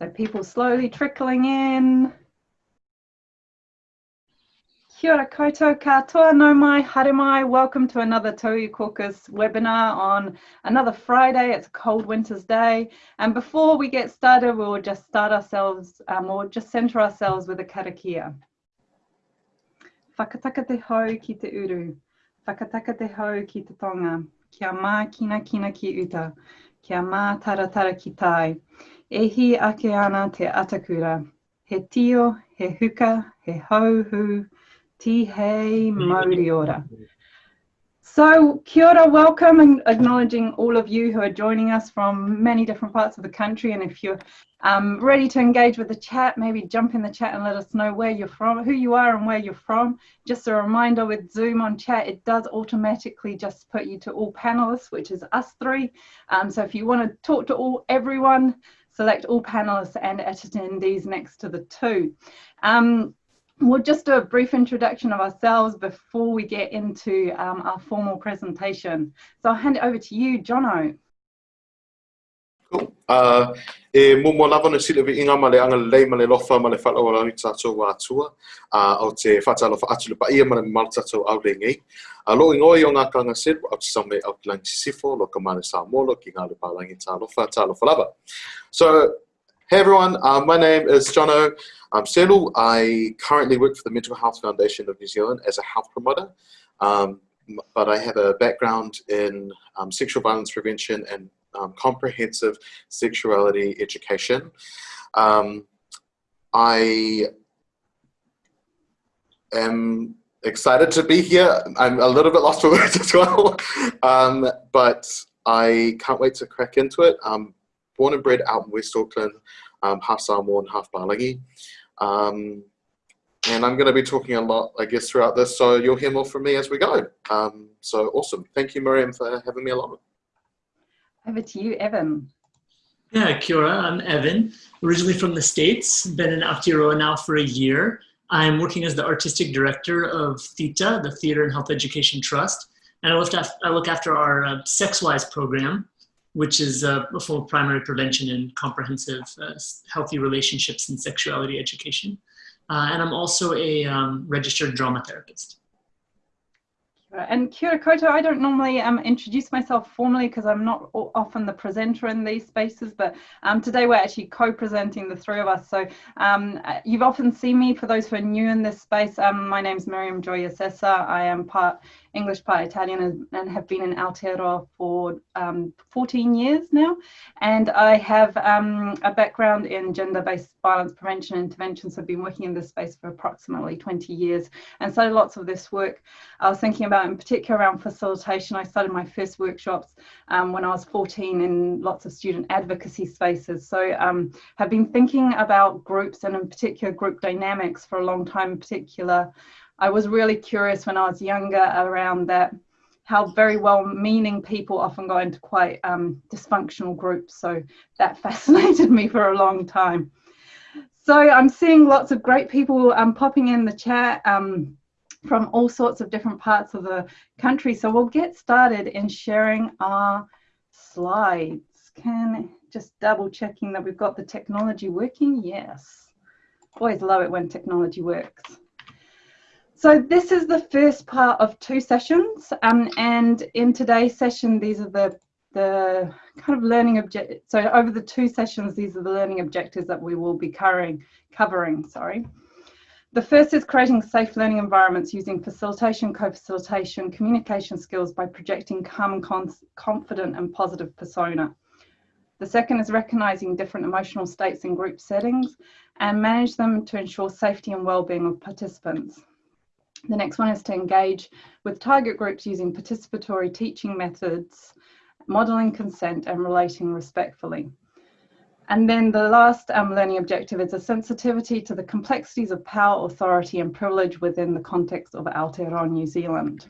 So people slowly trickling in. Kia ora koutou katoa, no mai, haere. Welcome to another Tauiwi Caucus webinar on another Friday. It's a cold winter's day. And before we get started, we'll just start ourselves, um, or just center ourselves with a karakia. Whakataka te hau ki te uru. Whakataka te hau ki te tonga. Kia mā kina kina ki uta. Kia mā taratara ki tai. Ehi ake ana te atakura. He tio, he huka, he hauhu, ti hei mauri ora. So, kia ora, welcome and acknowledging all of you who are joining us from many different parts of the country. And if you're um, ready to engage with the chat, maybe jump in the chat and let us know where you're from, who you are and where you're from. Just a reminder with Zoom on chat, it does automatically just put you to all panelists, which is us three. Um, so if you want to talk to all everyone, select all panelists and attendees next to the two. Um, we'll just do a brief introduction of ourselves before we get into um, our formal presentation. So I'll hand it over to you, Jono. Cool. Uh, e mo mo lava na inga ma le anga lei ma le lofa ma le whala o rani tātou wā tua uh, au te whata alofa atu le pa ia ma le mal tātou au le ngei. A lo ingo i o ngā kanga sir au te same au te langi sifo lo ka mane sa molo ki ngā le pālangi tā lofa tā lofa lava. So, hey everyone, uh, my name is Jono. I'm Selu. I currently work for the Mental Health Foundation of New Zealand as a health promoter. Um, but I have a background in um, sexual violence prevention and um, comprehensive sexuality education. Um, I am excited to be here. I'm a little bit lost for words as well, um, but I can't wait to crack into it. I'm born and bred out in West Auckland, um, half Samoan, half Pālangi. Um, and I'm going to be talking a lot, I guess, throughout this, so you'll hear more from me as we go. Um, so awesome. Thank you, Miriam, for having me along. Over to you, Evan. Yeah, kia ora. I'm Evan, originally from the States, been in Aotearoa now for a year. I'm working as the artistic director of THETA, the Theater and Health Education Trust, and I look after, I look after our uh, SexWise program, which is uh, full primary prevention and comprehensive uh, healthy relationships and sexuality education. Uh, and I'm also a um, registered drama therapist. And Kia Koto, I don't normally um, introduce myself formally because I'm not often the presenter in these spaces, but um, today we're actually co-presenting the three of us. So um, uh, you've often seen me, for those who are new in this space, um, my name's Miriam Joya Sessa. I am part English part Italian and have been in Aotearoa for um, 14 years now. And I have um, a background in gender-based violence prevention and intervention. So I've been working in this space for approximately 20 years. And so lots of this work I was thinking about in particular around facilitation. I started my first workshops um, when I was 14 in lots of student advocacy spaces. So um, have been thinking about groups and in particular group dynamics for a long time in particular I was really curious when I was younger around that how very well meaning people often go into quite um, dysfunctional groups. So that fascinated me for a long time. So I'm seeing lots of great people um, popping in the chat um, from all sorts of different parts of the country. So we'll get started in sharing our slides. Can just double checking that we've got the technology working? Yes. Always love it when technology works. So this is the first part of two sessions um, and in today's session these are the the kind of learning object so over the two sessions these are the learning objectives that we will be covering covering sorry the first is creating safe learning environments using facilitation, co-facilitation, communication skills by projecting calm, confident and positive persona. The second is recognizing different emotional states in group settings and manage them to ensure safety and well-being of participants. The next one is to engage with target groups using participatory teaching methods, modeling consent and relating respectfully. And then the last um, learning objective is a sensitivity to the complexities of power, authority and privilege within the context of Aotearoa New Zealand.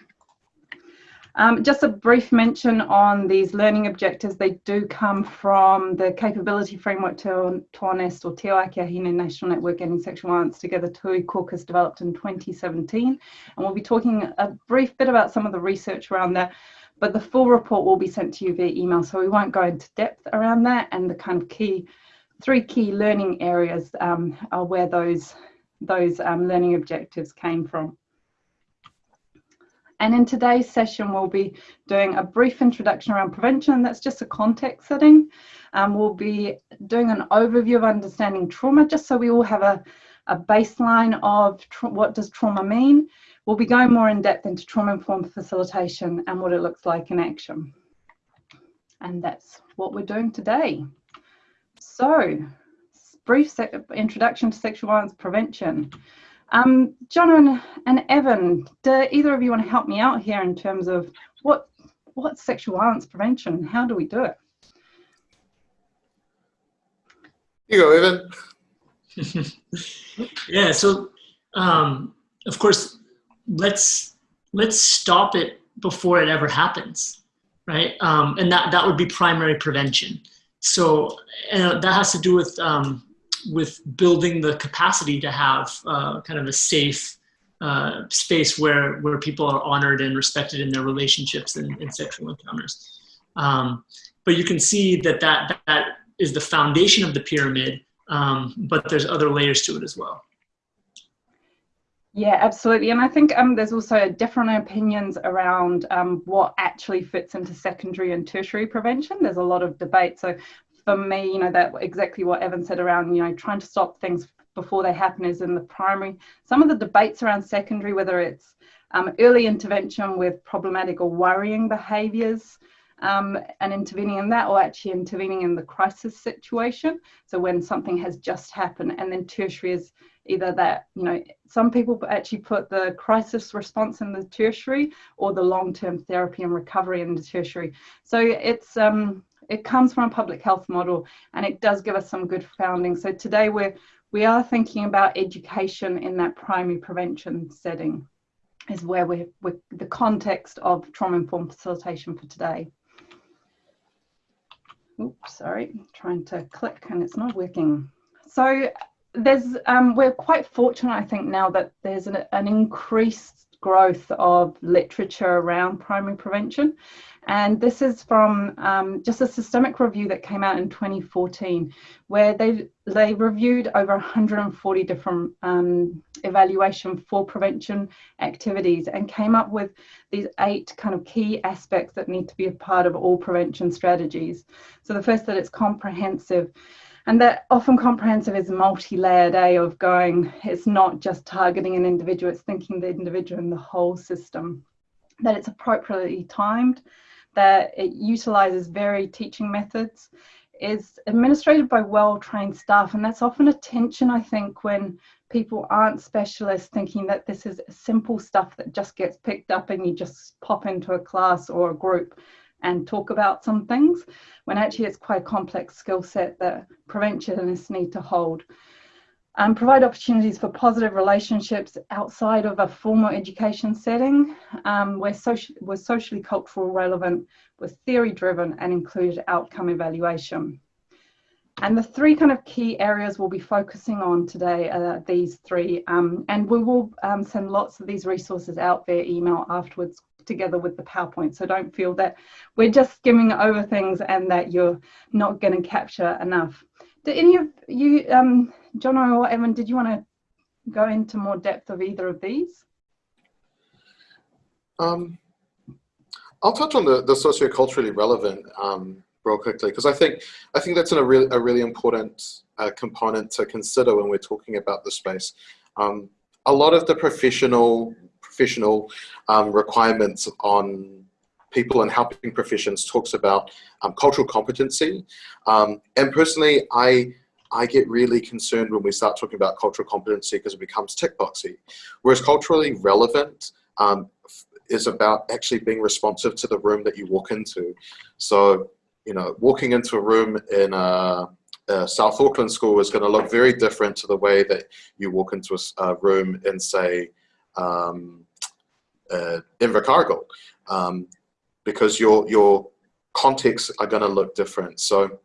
Um, just a brief mention on these learning objectives. They do come from the capability framework to TOAH-NNEST or Te Ākehine National Network Ending Sexual Violence Together Tauiwi Caucus developed in 2017. And we'll be talking a brief bit about some of the research around that, but the full report will be sent to you via email. So we won't go into depth around that and the kind of key three key learning areas um, are where those, those um, learning objectives came from. And in today's session, we'll be doing a brief introduction around prevention. That's just a context setting. Um, we'll be doing an overview of understanding trauma, just so we all have a, a baseline of what does trauma mean. We'll be going more in depth into trauma-informed facilitation and what it looks like in action. And that's what we're doing today. So, brief introduction to sexual violence prevention. Um, John and, and Evan, do either of you want to help me out here in terms of what what's sexual violence prevention? How do we do it? You go, Evan. yeah. So, um, of course, let's let's stop it before it ever happens, right? Um, and that that would be primary prevention. So uh, that has to do with um, with building the capacity to have uh, kind of a safe uh, space where where people are honored and respected in their relationships and, and sexual encounters. Um, but you can see that, that that is the foundation of the pyramid, um, but there's other layers to it as well. Yeah, absolutely. And I think um, there's also different opinions around um, what actually fits into secondary and tertiary prevention. There's a lot of debate. So for me, you know, that exactly what Evan said around, you know, trying to stop things before they happen is in the primary. Some of the debates around secondary, whether it's um, early intervention with problematic or worrying behaviours um, and intervening in that, or actually intervening in the crisis situation. So when something has just happened, and then tertiary is either that, you know, some people actually put the crisis response in the tertiary or the long term therapy and recovery in the tertiary. So it's, um, it comes from a public health model and it does give us some good founding. So today we're, we are thinking about education in that primary prevention setting is where we're, we're the context of trauma-informed facilitation for today. Oops, sorry, trying to click and it's not working. So there's, um, we're quite fortunate, I think, now that there's an, an increased growth of literature around primary prevention. And this is from um, just a systemic review that came out in 2014, where they, they reviewed over 140 different um, evaluation for prevention activities and came up with these eight kind of key aspects that need to be a part of all prevention strategies. So the first that it's comprehensive, and that often comprehensive is multi-layered a of going, it's not just targeting an individual, it's thinking the individual and the whole system. That it's appropriately timed, that it utilizes varied teaching methods, is administrated by well-trained staff. And that's often a tension, I think, when people aren't specialists thinking that this is simple stuff that just gets picked up and you just pop into a class or a group and talk about some things, when actually it's quite a complex skill set that preventionists need to hold um, provide opportunities for positive relationships outside of a formal education setting um, where, social, where socially cultural relevant, was theory driven and included outcome evaluation. And the three kind of key areas we'll be focusing on today are these three. Um, and we will um, send lots of these resources out via email afterwards together with the PowerPoint. So don't feel that we're just skimming over things and that you're not going to capture enough. Do any of you, um, John or Evan, did you want to go into more depth of either of these? Um, I'll touch on the, the socioculturally relevant um, real quickly because I think I think that's a really a really important uh, component to consider when we're talking about the space. Um, a lot of the professional professional um, requirements on people and helping professions talks about um, cultural competency. Um, and personally, I I get really concerned when we start talking about cultural competency because it becomes tick boxy. Whereas culturally relevant um, is about actually being responsive to the room that you walk into. So, you know, walking into a room in a, a South Auckland school is going to look very different to the way that you walk into a, a room in, say, um, uh, Invercargill. Um, because your your contexts are going to look different. So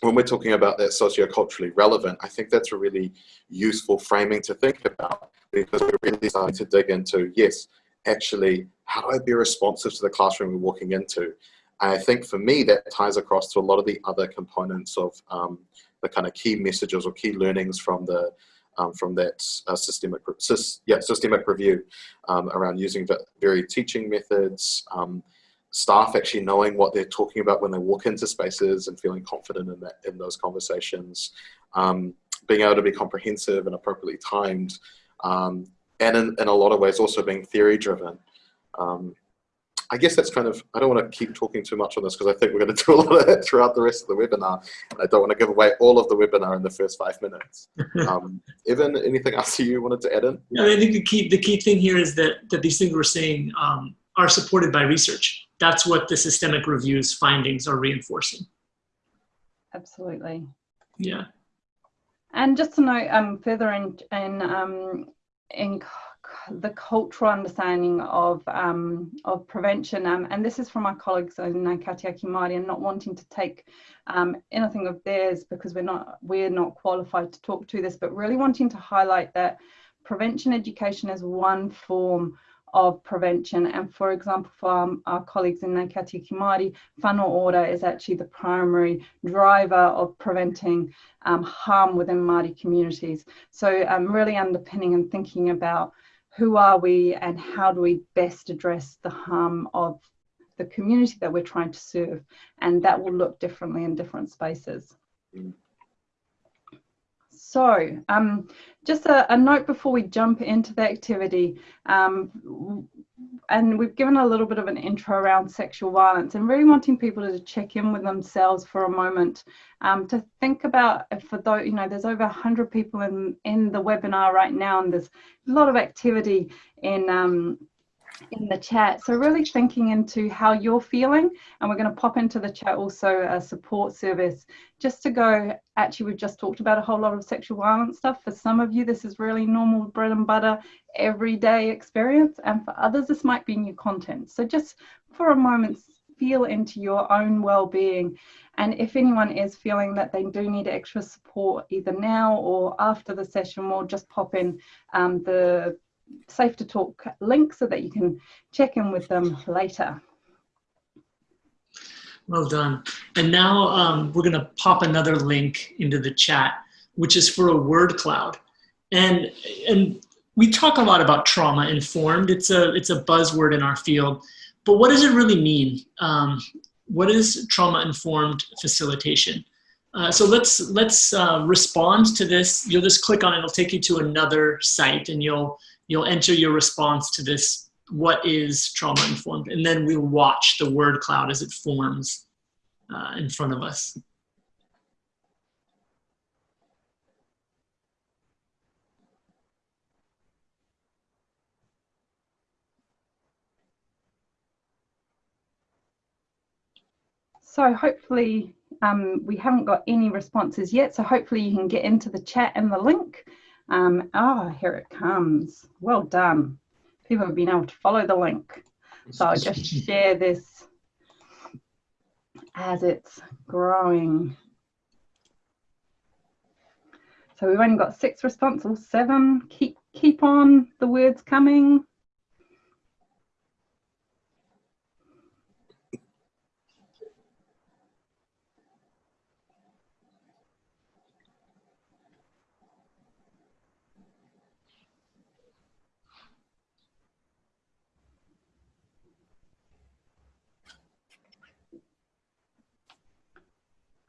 when we're talking about that socioculturally relevant, I think that's a really useful framing to think about because we're really starting to dig into, yes, actually, how do I be responsive to the classroom we're walking into? I think for me, that ties across to a lot of the other components of um, the kind of key messages or key learnings from the um, from that uh, systemic, yeah, systemic review um, around using varied teaching methods, um, staff actually knowing what they're talking about when they walk into spaces and feeling confident in that in those conversations, um, being able to be comprehensive and appropriately timed, um, and in, in a lot of ways also being theory driven. Um, I guess that's kind of, I don't want to keep talking too much on this because I think we're going to do a lot of it throughout the rest of the webinar. And I don't want to give away all of the webinar in the first five minutes. um, Evan, anything else you wanted to add in? Yeah, I think the key, the key thing here is that, that these things we're saying um, are supported by research. That's what the systemic review's findings are reinforcing. Absolutely. Yeah. And just to note um, further in, in, um, in the cultural understanding of um, of prevention, um, and this is from our colleagues in Kaitiaki Māori, and not wanting to take um, anything of theirs because we're not we're not qualified to talk to this, but really wanting to highlight that prevention education is one form of prevention. And for example, for our, our colleagues in Ngāi Māori, whānau ora is actually the primary driver of preventing um, harm within Māori communities. So um, really underpinning and thinking about who are we and how do we best address the harm of the community that we're trying to serve and that will look differently in different spaces. So um, just a, a, note before we jump into the activity, um, and we've given a little bit of an intro around sexual violence and really wanting people to check in with themselves for a moment um, to think about for those, you know, there's over 100 people in, in the webinar right now and there's a lot of activity in um, in the chat. So really thinking into how you're feeling and we're going to pop into the chat also a support service just to go, actually we've just talked about a whole lot of sexual violence stuff. For some of you this is really normal bread and butter everyday experience and for others this might be new content. So just for a moment feel into your own well-being and if anyone is feeling that they do need extra support either now or after the session we'll just pop in um, the safe to talk link so that you can check in with them later. Well done. And now um, we're going to pop another link into the chat, which is for a word cloud. And, and we talk a lot about trauma informed. It's a, it's a buzzword in our field. But what does it really mean? Um, what is trauma informed facilitation? Uh, so let's let's uh, respond to this. You'll just click on it. It'll take you to another site, and you'll you'll enter your response to this, what is trauma informed? And then we'll watch the word cloud as it forms uh, in front of us. So hopefully um, we haven't got any responses yet. So hopefully you can get into the chat and the link um, ah, here it comes. Well done. People have been able to follow the link. So I'll just share this as it's growing. So we've only got six responses, seven. Keep keep on the words coming.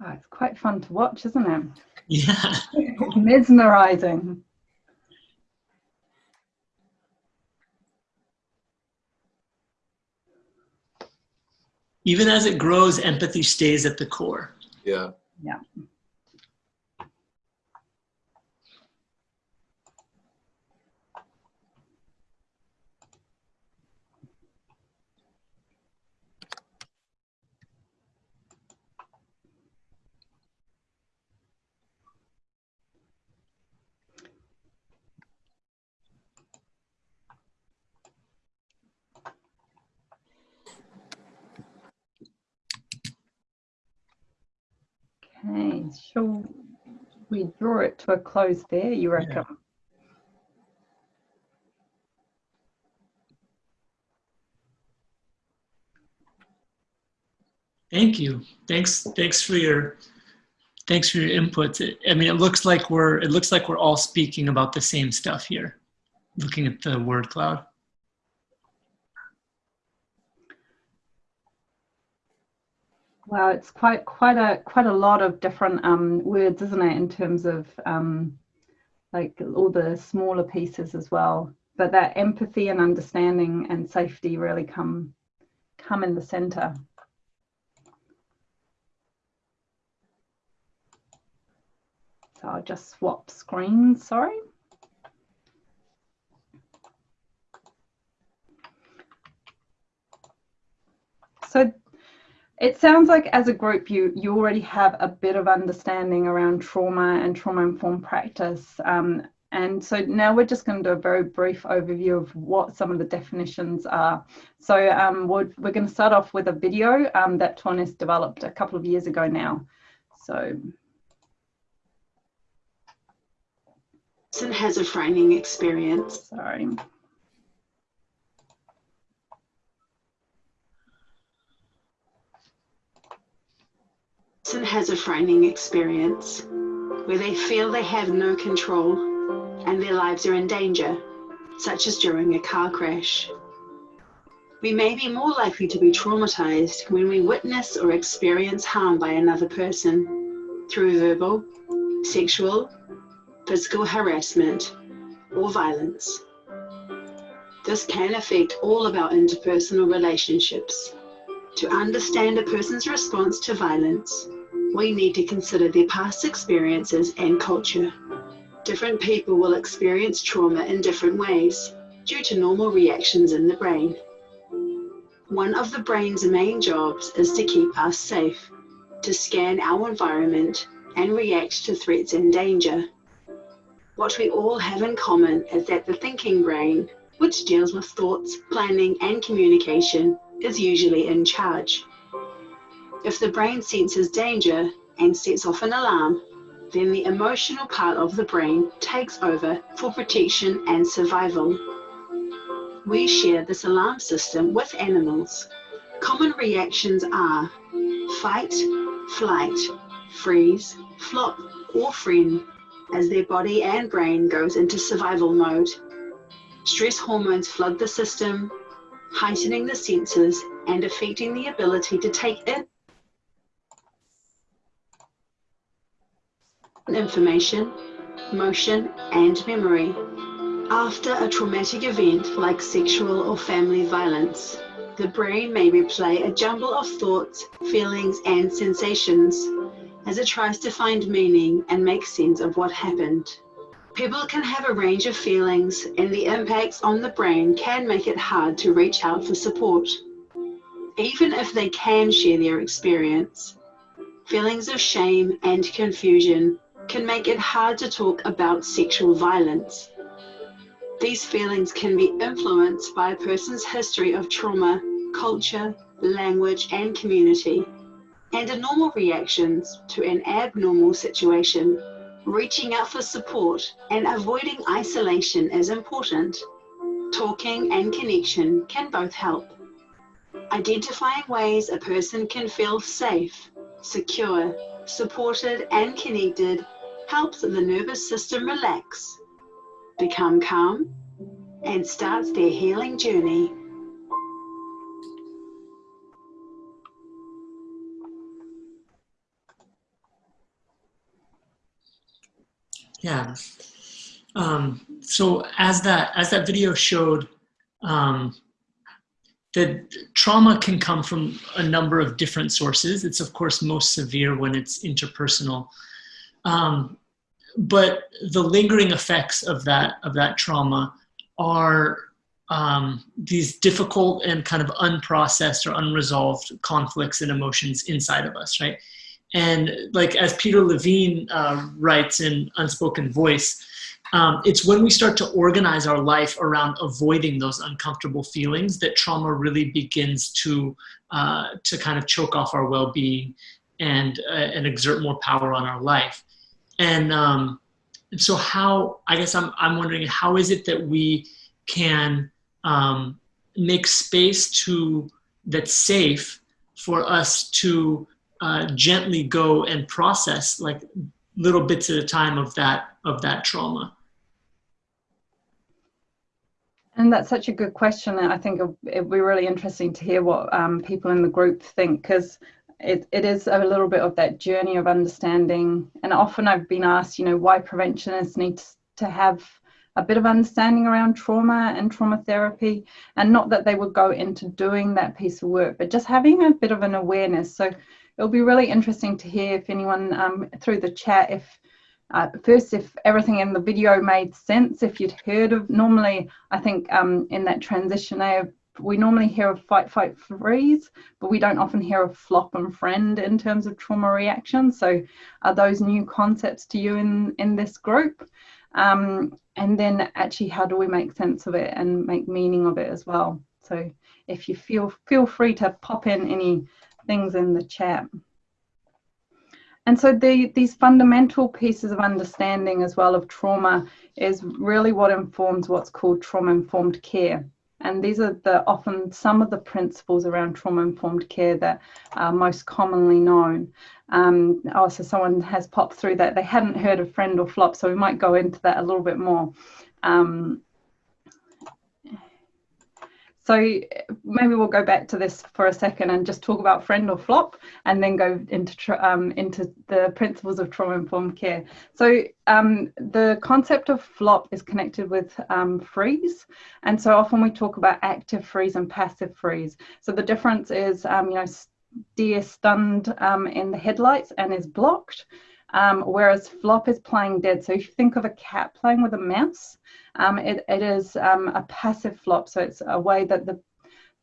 Oh, it's quite fun to watch, isn't it? Yeah. Mesmerizing. Even as it grows, empathy stays at the core. Yeah. Yeah. Okay, shall we draw it to a close there, you reckon? Yeah. Thank you. Thanks. Thanks for your thanks for your input. I mean, it looks like we're it looks like we're all speaking about the same stuff here, looking at the word cloud. Wow, it's quite quite a quite a lot of different um, words, isn't it, in terms of um, like all the smaller pieces as well. But that empathy and understanding and safety really come come in the center. So I'll just swap screens, sorry. So it sounds like as a group you you already have a bit of understanding around trauma and trauma informed practice um, and so now we're just going to do a very brief overview of what some of the definitions are. So um, we're, we're going to start off with a video um, that TOAH-NNEST developed a couple of years ago now. So has a frightening experience. Sorry. Has a frightening experience where they feel they have no control and their lives are in danger, such as during a car crash. We may be more likely to be traumatized when we witness or experience harm by another person through verbal, sexual, physical harassment, or violence. This can affect all of our interpersonal relationships. To understand a person's response to violence, we need to consider their past experiences and culture. Different people will experience trauma in different ways due to normal reactions in the brain. One of the brain's main jobs is to keep us safe, to scan our environment and react to threats and danger. What we all have in common is that the thinking brain, which deals with thoughts, planning, and communication, is usually in charge. If the brain senses danger and sets off an alarm, then the emotional part of the brain takes over for protection and survival. We share this alarm system with animals. Common reactions are fight, flight, freeze, flop, or friend as their body and brain goes into survival mode. Stress hormones flood the system, heightening the senses and affecting the ability to take in information, motion, and memory. After a traumatic event like sexual or family violence, the brain may replay a jumble of thoughts, feelings, and sensations as it tries to find meaning and make sense of what happened. People can have a range of feelings, and the impacts on the brain can make it hard to reach out for support. Even if they can share their experience, feelings of shame and confusion can make it hard to talk about sexual violence. These feelings can be influenced by a person's history of trauma, culture, language, and community, and are normal reactions to an abnormal situation. Reaching out for support and avoiding isolation is important. Talking and connection can both help. Identifying ways a person can feel safe, secure, supported, and connected helps the nervous system relax, become calm, and starts their healing journey. Yeah. Um, so as that as that video showed, um, the trauma can come from a number of different sources. It's of course most severe when it's interpersonal. Um, but the lingering effects of that of that trauma are um, these difficult and kind of unprocessed or unresolved conflicts and emotions inside of us, right? And like as Peter Levine uh, writes in Unspoken Voice, um, it's when we start to organize our life around avoiding those uncomfortable feelings that trauma really begins to uh, to kind of choke off our well-being and uh, and exert more power on our life. And, um, so how, I guess I'm, I'm wondering, how is it that we can um, make space to that's safe for us to uh, gently go and process like little bits at a time of that of that trauma? And that's such a good question. And i think it'd be really interesting to hear what um, people in the group think because it, it is a little bit of that journey of understanding. And often i've been asked you know why preventionists need to have a bit of understanding around trauma and trauma therapy. And not that they would go into doing that piece of work but just having a bit of an awareness. So it'll be really interesting to hear if anyone um, through the chat if uh, first if everything in the video made sense if you'd heard of normally i think um, in that transition we normally hear of fight fight freeze but we don't often hear of flop and friend in terms of trauma reaction. So are those new concepts to you in in this group? Um, and then actually how do we make sense of it and make meaning of it as well? So if you feel feel free to pop in any things in the chat. And so the, these fundamental pieces of understanding as well of trauma is really what informs what's called trauma informed care and these are the often some of the principles around trauma informed care that are most commonly known. Um, also, someone has popped through that they hadn't heard of friend or flop, so we might go into that a little bit more. Um, so maybe we'll go back to this for a second and just talk about friend or flop, and then go into um, into the principles of trauma informed care. So um, the concept of flop is connected with um, freeze, and so often we talk about active freeze and passive freeze. So the difference is, um, you know, deer stunned um, in the headlights and is blocked. Um, whereas flop is playing dead. So if you think of a cat playing with a mouse, um, it, it is um, a passive flop. So it's a way that the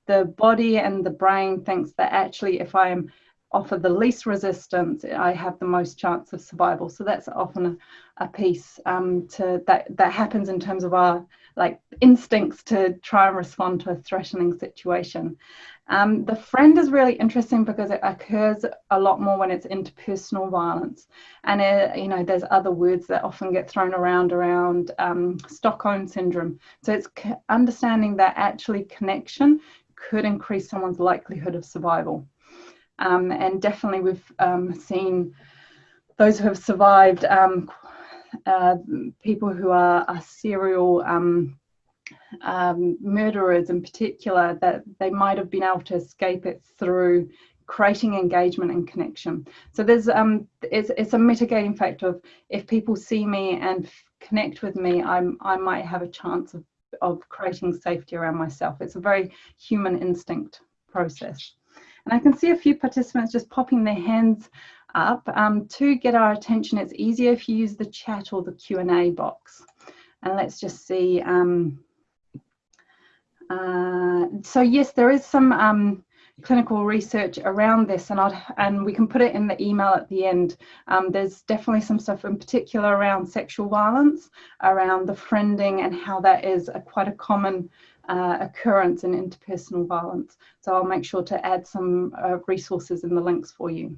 the body and the brain thinks that actually if I am offer the least resistance, I have the most chance of survival. So that's often a, a piece um, to that that happens in terms of our like instincts to try and respond to a threatening situation. Um, the friend is really interesting because it occurs a lot more when it's interpersonal violence, and it, you know there's other words that often get thrown around around um, Stockholm syndrome. So it's understanding that actually connection could increase someone's likelihood of survival, um, and definitely we've um, seen those who have survived. Um, uh, people who are, are serial um, murderers in particular that they might have been able to escape it through creating engagement and connection. So there's um, it's, it's a mitigating factor of if people see me and connect with me, I'm, I might have a chance of, of creating safety around myself. It's a very human instinct process. And I can see a few participants just popping their hands up. Um, to get our attention, it's easier if you use the chat or the Q&A box. And let's just see um, uh, so yes, there is some um, clinical research around this, and i and we can put it in the email at the end. Um, there's definitely some stuff in particular around sexual violence, around the friending, and how that is a, quite a common uh, occurrence in interpersonal violence. So I'll make sure to add some uh, resources in the links for you.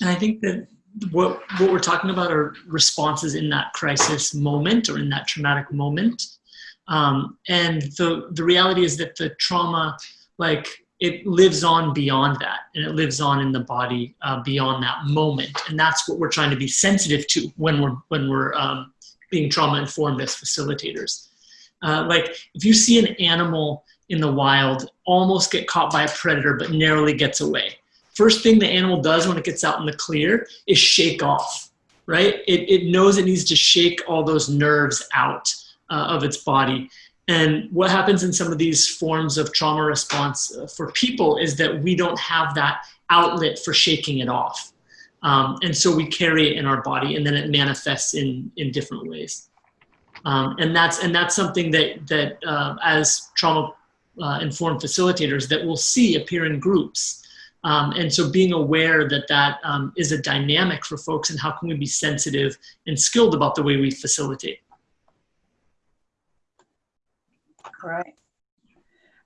And I think that what what we're talking about are responses in that crisis moment or in that traumatic moment um, and the, the reality is that the trauma, like it lives on beyond that and it lives on in the body uh, beyond that moment. And that's what we're trying to be sensitive to when we're, when we're um, being trauma informed as facilitators. Uh, like if you see an animal in the wild almost get caught by a predator but narrowly gets away, first thing the animal does when it gets out in the clear is shake off, right? It, it knows it needs to shake all those nerves out uh, of its body. And what happens in some of these forms of trauma response uh, for people is that we don't have that outlet for shaking it off. Um, and so we carry it in our body and then it manifests in, in different ways. Um, and that's and that's something that that uh, as trauma uh, informed facilitators that we'll see appear in groups. Um, and so being aware that that um, is a dynamic for folks and how can we be sensitive and skilled about the way we facilitate. Great.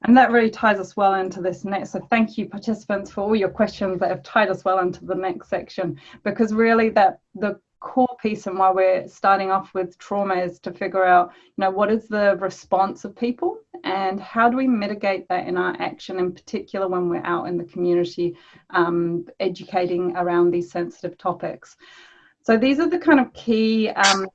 And that really ties us well into this next. So thank you participants for all your questions that have tied us well into the next section because really that the core piece and why we're starting off with trauma is to figure out, you know, what is the response of people and how do we mitigate that in our action, in particular when we're out in the community um, educating around these sensitive topics. So these are the kind of key um,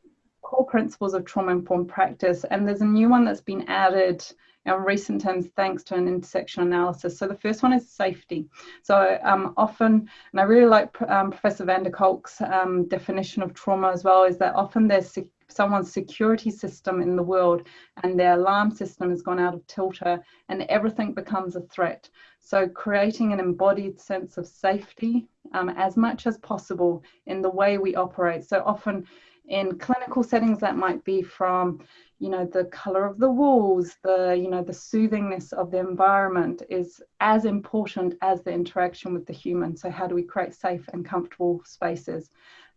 core principles of trauma-informed practice, and there's a new one that's been added in recent times thanks to an intersection analysis. So the first one is safety. So um, often, and I really like um, Professor van der Kolk's um, definition of trauma as well, is that often there's someone's security system in the world and their alarm system has gone out of tilter and everything becomes a threat. So creating an embodied sense of safety um, as much as possible in the way we operate. So often in clinical settings that might be from you know the color of the walls the you know the soothingness of the environment is as important as the interaction with the human so how do we create safe and comfortable spaces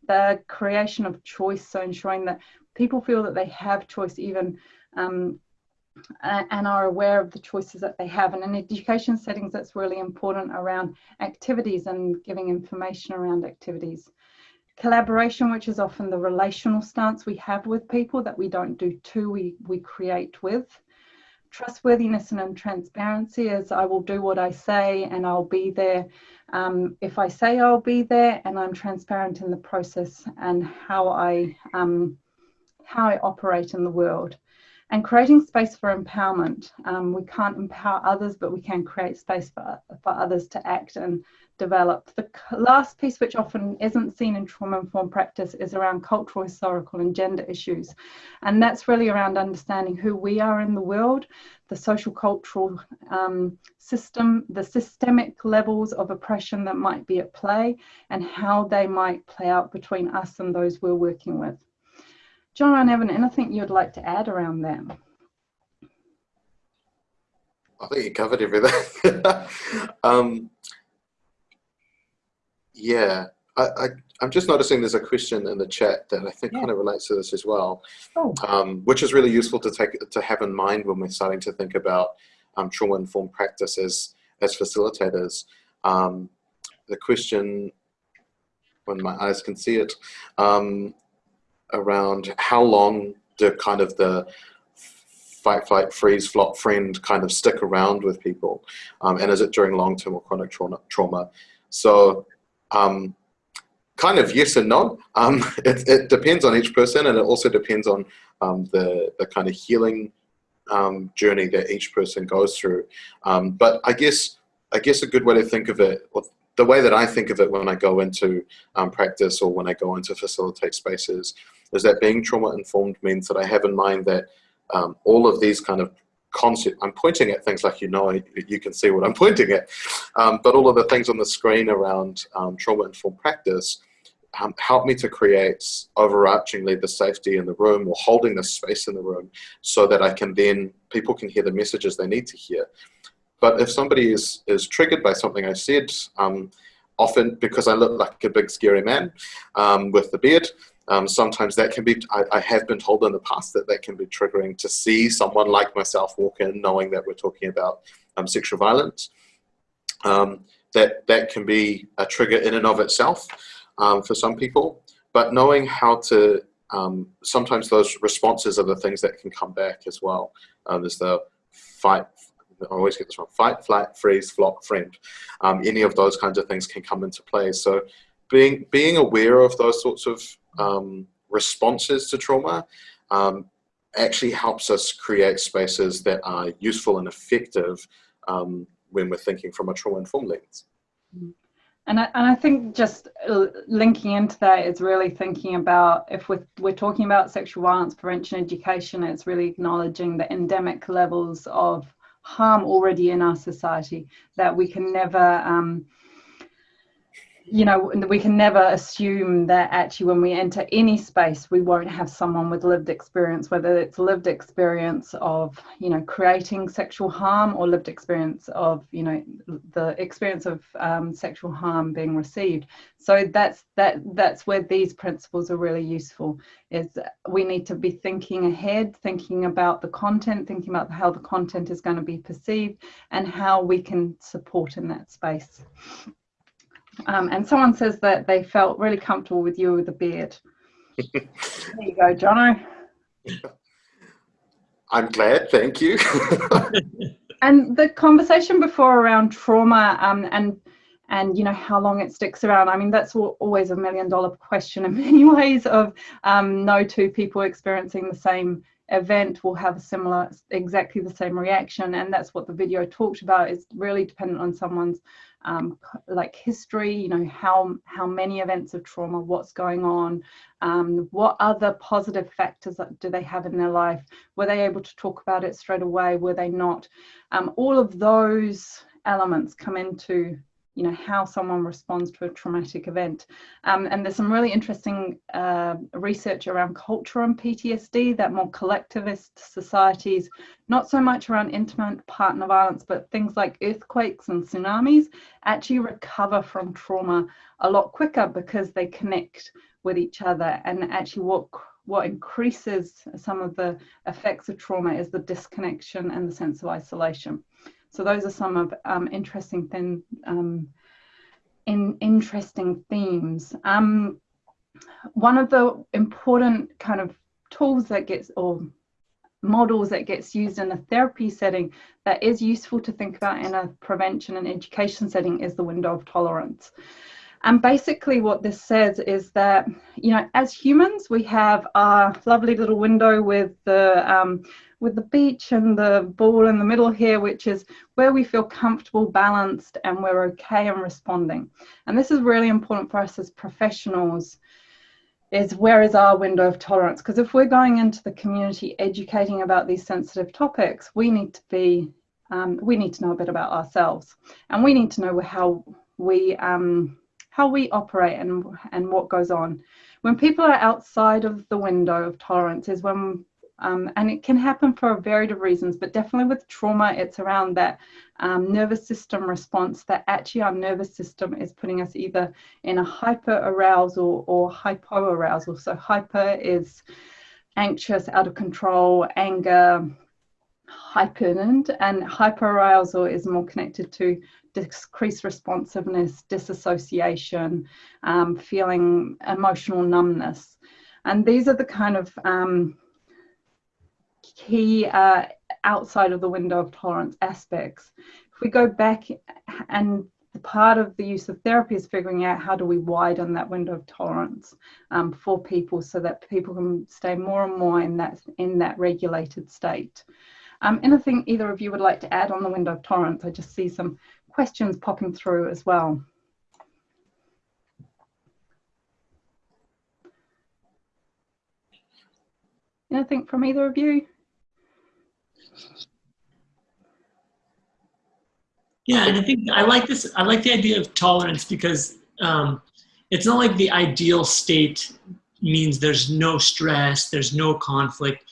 the creation of choice so ensuring that people feel that they have choice even um, and are aware of the choices that they have and in education settings that's really important around activities and giving information around activities collaboration, which is often the relational stance we have with people that we don't do to, we, we create with. Trustworthiness and transparency is I will do what I say and I'll be there. Um, if I say I'll be there and I'm transparent in the process and how I, um, how I operate in the world. And creating space for empowerment. Um, we can't empower others, but we can create space for, for others to act and develop. The last piece, which often isn't seen in trauma informed practice, is around cultural, historical, and gender issues. And that's really around understanding who we are in the world, the social cultural um, system, the systemic levels of oppression that might be at play, and how they might play out between us and those we're working with. John and Evan, anything you'd like to add around that? I think you covered everything. um, yeah, I, I, am just noticing there's a question in the chat that I think yeah. kind of relates to this as well, oh. um, which is really useful to take to have in mind when we're starting to think about um, trauma-informed practice as, as facilitators. Um, the question, when my eyes can see it, um, around how long the kind of the fight, flight, freeze, flop, friend kind of stick around with people? Um, and is it during long-term or chronic trauma? trauma? So um, kind of yes and no. Um, it, it, depends on each person and it also depends on um, the, the kind of healing um, journey that each person goes through. Um, but I guess, I guess a good way to think of it, the way that I think of it when I go into um, practice or when I go into facilitate spaces is that being trauma informed means that I have in mind that all of these kind of concept. I'm pointing at things like you know, you can see what I'm pointing at. Um, but all of the things on the screen around um, trauma-informed practice um, help me to create overarchingly the safety in the room or holding the space in the room so that I can then, people can hear the messages they need to hear. But if somebody is, is triggered by something I said, um, often because I look like a big scary man um, with the beard, um, sometimes that can be, I, I, have been told in the past that that can be triggering to see someone like myself walk in knowing that we're talking about um, sexual violence. Um, that, that can be a trigger in and of itself um, for some people, but knowing how to, um, sometimes those responses are the things that can come back as well. There's the fight, I always get this wrong, fight, flight, freeze, flop, friend. any of those kinds of things can come into play. So being, being aware of those sorts of um, responses to trauma um, actually helps us create spaces that are useful and effective um, when we're thinking from a trauma-informed lens. And I, and I think just uh, linking into that is really thinking about if we're, we're talking about sexual violence prevention education, it's really acknowledging the endemic levels of harm already in our society that we can never um, you know we can never assume that actually when we enter any space we won't have someone with lived experience whether it's lived experience of you know creating sexual harm or lived experience of you know the experience of um, sexual harm being received. So that's that that's where these principles are really useful is we need to be thinking ahead thinking about the content thinking about how the content is going to be perceived and how we can support in that space um, and someone says that they felt really comfortable with you with the beard. there you go, Jono. I'm glad, thank you. and the conversation before around trauma um, and and you know how long it sticks around i mean that's always a million dollar question in many ways of um, no two people experiencing the same event will have a similar exactly the same reaction. And that's what the video talked about is really dependent on someone's um, like history you know how how many events of trauma what's going on um, what other positive factors do they have in their life? Were they able to talk about it straight away? Were they not? Um, all of those elements come into you know how someone responds to a traumatic event. Um, and there's some really interesting uh, research around culture and ptsd that more collectivist societies not so much around intimate partner violence but things like earthquakes and tsunamis actually recover from trauma a lot quicker because they connect with each other. And actually what what increases some of the effects of trauma is the disconnection and the sense of isolation so those are some of um, interesting thing, um, in interesting themes. Um, one of the important kind of tools that gets or models that gets used in a therapy setting that is useful to think about in a prevention and education setting is the window of tolerance. And basically, what this says is that, you know, as humans, we have our lovely little window with the um, with the beach and the ball in the middle here, which is where we feel comfortable, balanced, and we're okay and responding. And this is really important for us as professionals is where is our window of tolerance? Because if we're going into the community educating about these sensitive topics, we need to be, um, we need to know a bit about ourselves, and we need to know how we um, how we operate and and what goes on. When people are outside of the window of tolerance is when um, and it can happen for a variety of reasons, but definitely with trauma, it's around that um, nervous system response that actually our nervous system is putting us either in a hyper arousal or hypo arousal. So, hyper is anxious, out of control, anger, heightened, and hyperarousal is more connected to decreased responsiveness, disassociation, um, feeling emotional numbness. And these are the kind of um, key uh, outside of the window of tolerance aspects. If we go back and the part of the use of therapy is figuring out how do we widen that window of tolerance um, for people so that people can stay more and more in that in that regulated state. Um, anything either of you would like to add on the window of tolerance? I just see some questions popping through as well. Anything from either of you? Yeah, and I think I like this. I like the idea of tolerance because um, it's not like the ideal state means there's no stress, there's no conflict.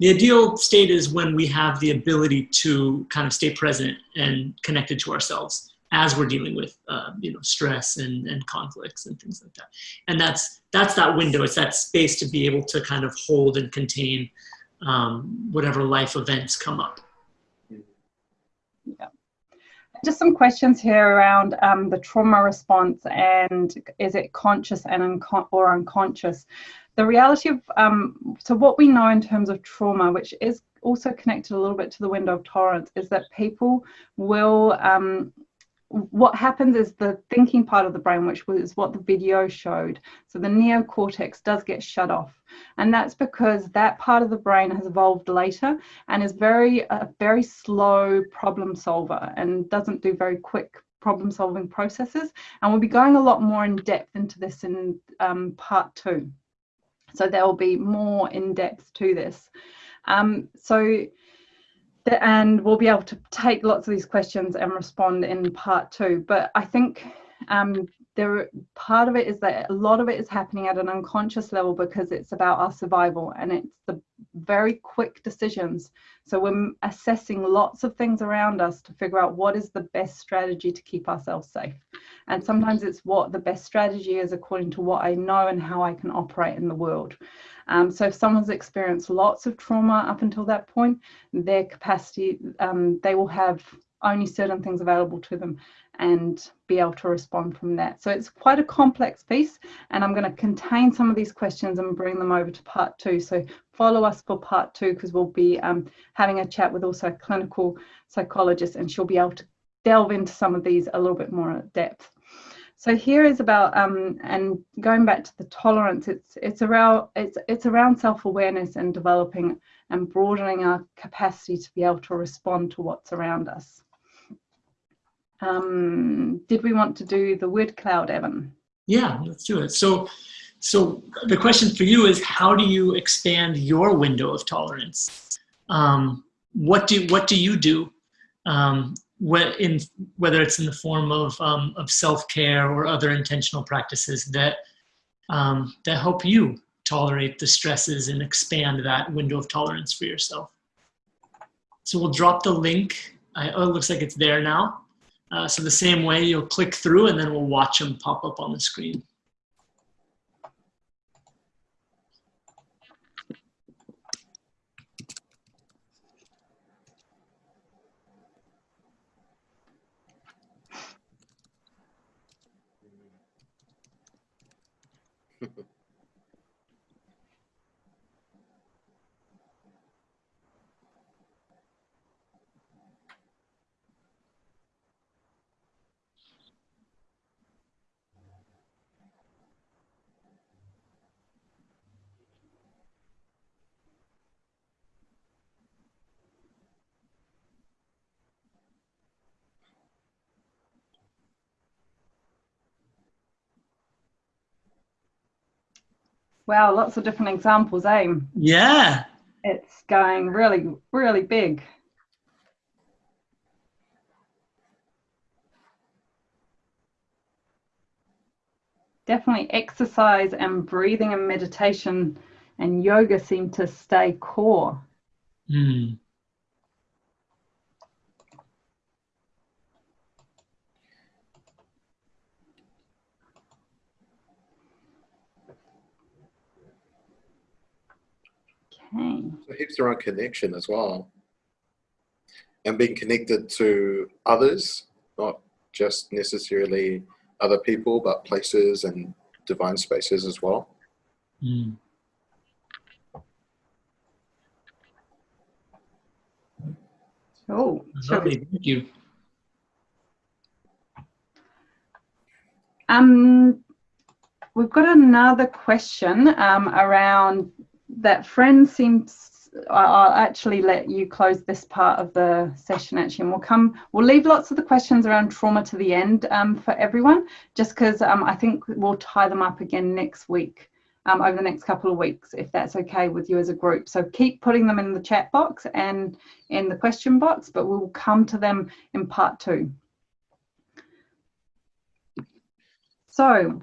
The ideal state is when we have the ability to kind of stay present and connected to ourselves as we're dealing with uh, you know stress and, and conflicts and things like that. And that's that's that window. It's that space to be able to kind of hold and contain um, whatever life events come up. Yeah. Just some questions here around um, the trauma response and is it conscious and unco or unconscious? The reality of, um, so what we know in terms of trauma, which is also connected a little bit to the window of tolerance, is that people will um, what happens is the thinking part of the brain, which was what the video showed, so the neocortex does get shut off. And that's because that part of the brain has evolved later and is very, a very slow problem solver and doesn't do very quick problem solving processes. And we'll be going a lot more in depth into this in um, part two. So there will be more in depth to this. Um, so and we'll be able to take lots of these questions and respond in part two. But I think um, there part of it is that a lot of it is happening at an unconscious level because it's about our survival and it's the very quick decisions. So we're assessing lots of things around us to figure out what is the best strategy to keep ourselves safe. And sometimes it's what the best strategy is according to what I know and how I can operate in the world. Um, so if someone's experienced lots of trauma up until that point, their capacity, um, they will have only certain things available to them and be able to respond from that. So it's quite a complex piece and I'm going to contain some of these questions and bring them over to part two. So follow us for part two because we'll be um, having a chat with also a clinical psychologist and she'll be able to delve into some of these a little bit more at depth. So here is about um, and going back to the tolerance. It's it's around it's it's around self-awareness and developing and broadening our capacity to be able to respond to what's around us. Um, did we want to do the word cloud, Evan? Yeah, let's do it. So, so the question for you is, how do you expand your window of tolerance? Um, what do what do you do? Um, in whether it's in the form of um, of self care or other intentional practices that um, that help you tolerate the stresses and expand that window of tolerance for yourself. So we'll drop the link. I, oh, it looks like it's there now. Uh, so the same way you'll click through and then we'll watch them pop up on the screen. Wow, lots of different examples, eh? Yeah. It's going really, really big. Definitely exercise and breathing and meditation and yoga seem to stay core. Mm. Okay. So heaps around connection as well. And being connected to others, not just necessarily other people, but places and divine spaces as well. Mm. Oh, Lovely. Thank you. Um, we've got another question um, around that friend seems I'll actually let you close this part of the session actually and we'll come we'll leave lots of the questions around trauma to the end um, for everyone just because um, I think we'll tie them up again next week um, over the next couple of weeks if that's okay with you as a group. So keep putting them in the chat box and in the question box but we'll come to them in part two. So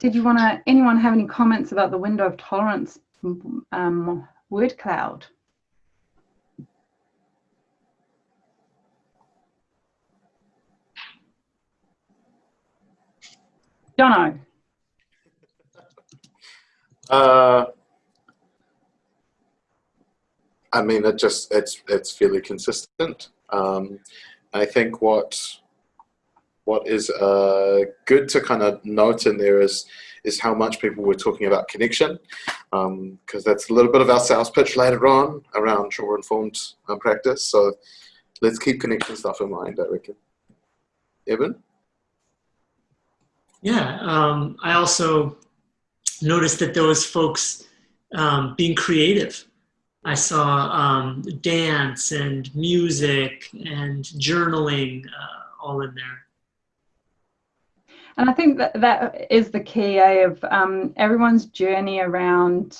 did you want to anyone have any comments about the window of tolerance um, word cloud. Jono. Uh, I mean, it just it's it's fairly consistent. Um, I think what what is uh, good to kind of note in there is is how much people were talking about connection, because um, that's a little bit of our sales pitch later on around trauma-informed um, practice. So let's keep connection stuff in mind, I reckon. Evan? Yeah, um, I also noticed that those folks um, being creative. I saw um, dance and music and journaling uh, all in there. And I think that that is the key eh, of um, everyone's journey around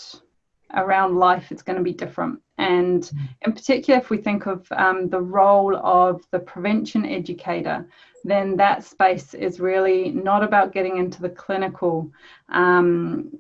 around life is going to be different. And mm. in particular, if we think of um, the role of the prevention educator, then that space is really not about getting into the clinical um,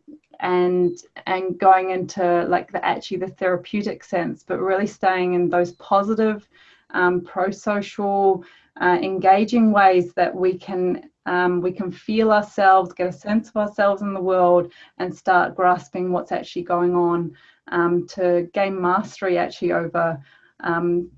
and and going into like the actually the therapeutic sense, but really staying in those positive, um, pro-social, uh, engaging ways that we can um, we can feel ourselves, get a sense of ourselves in the world, and start grasping what's actually going on um, to gain mastery actually over um,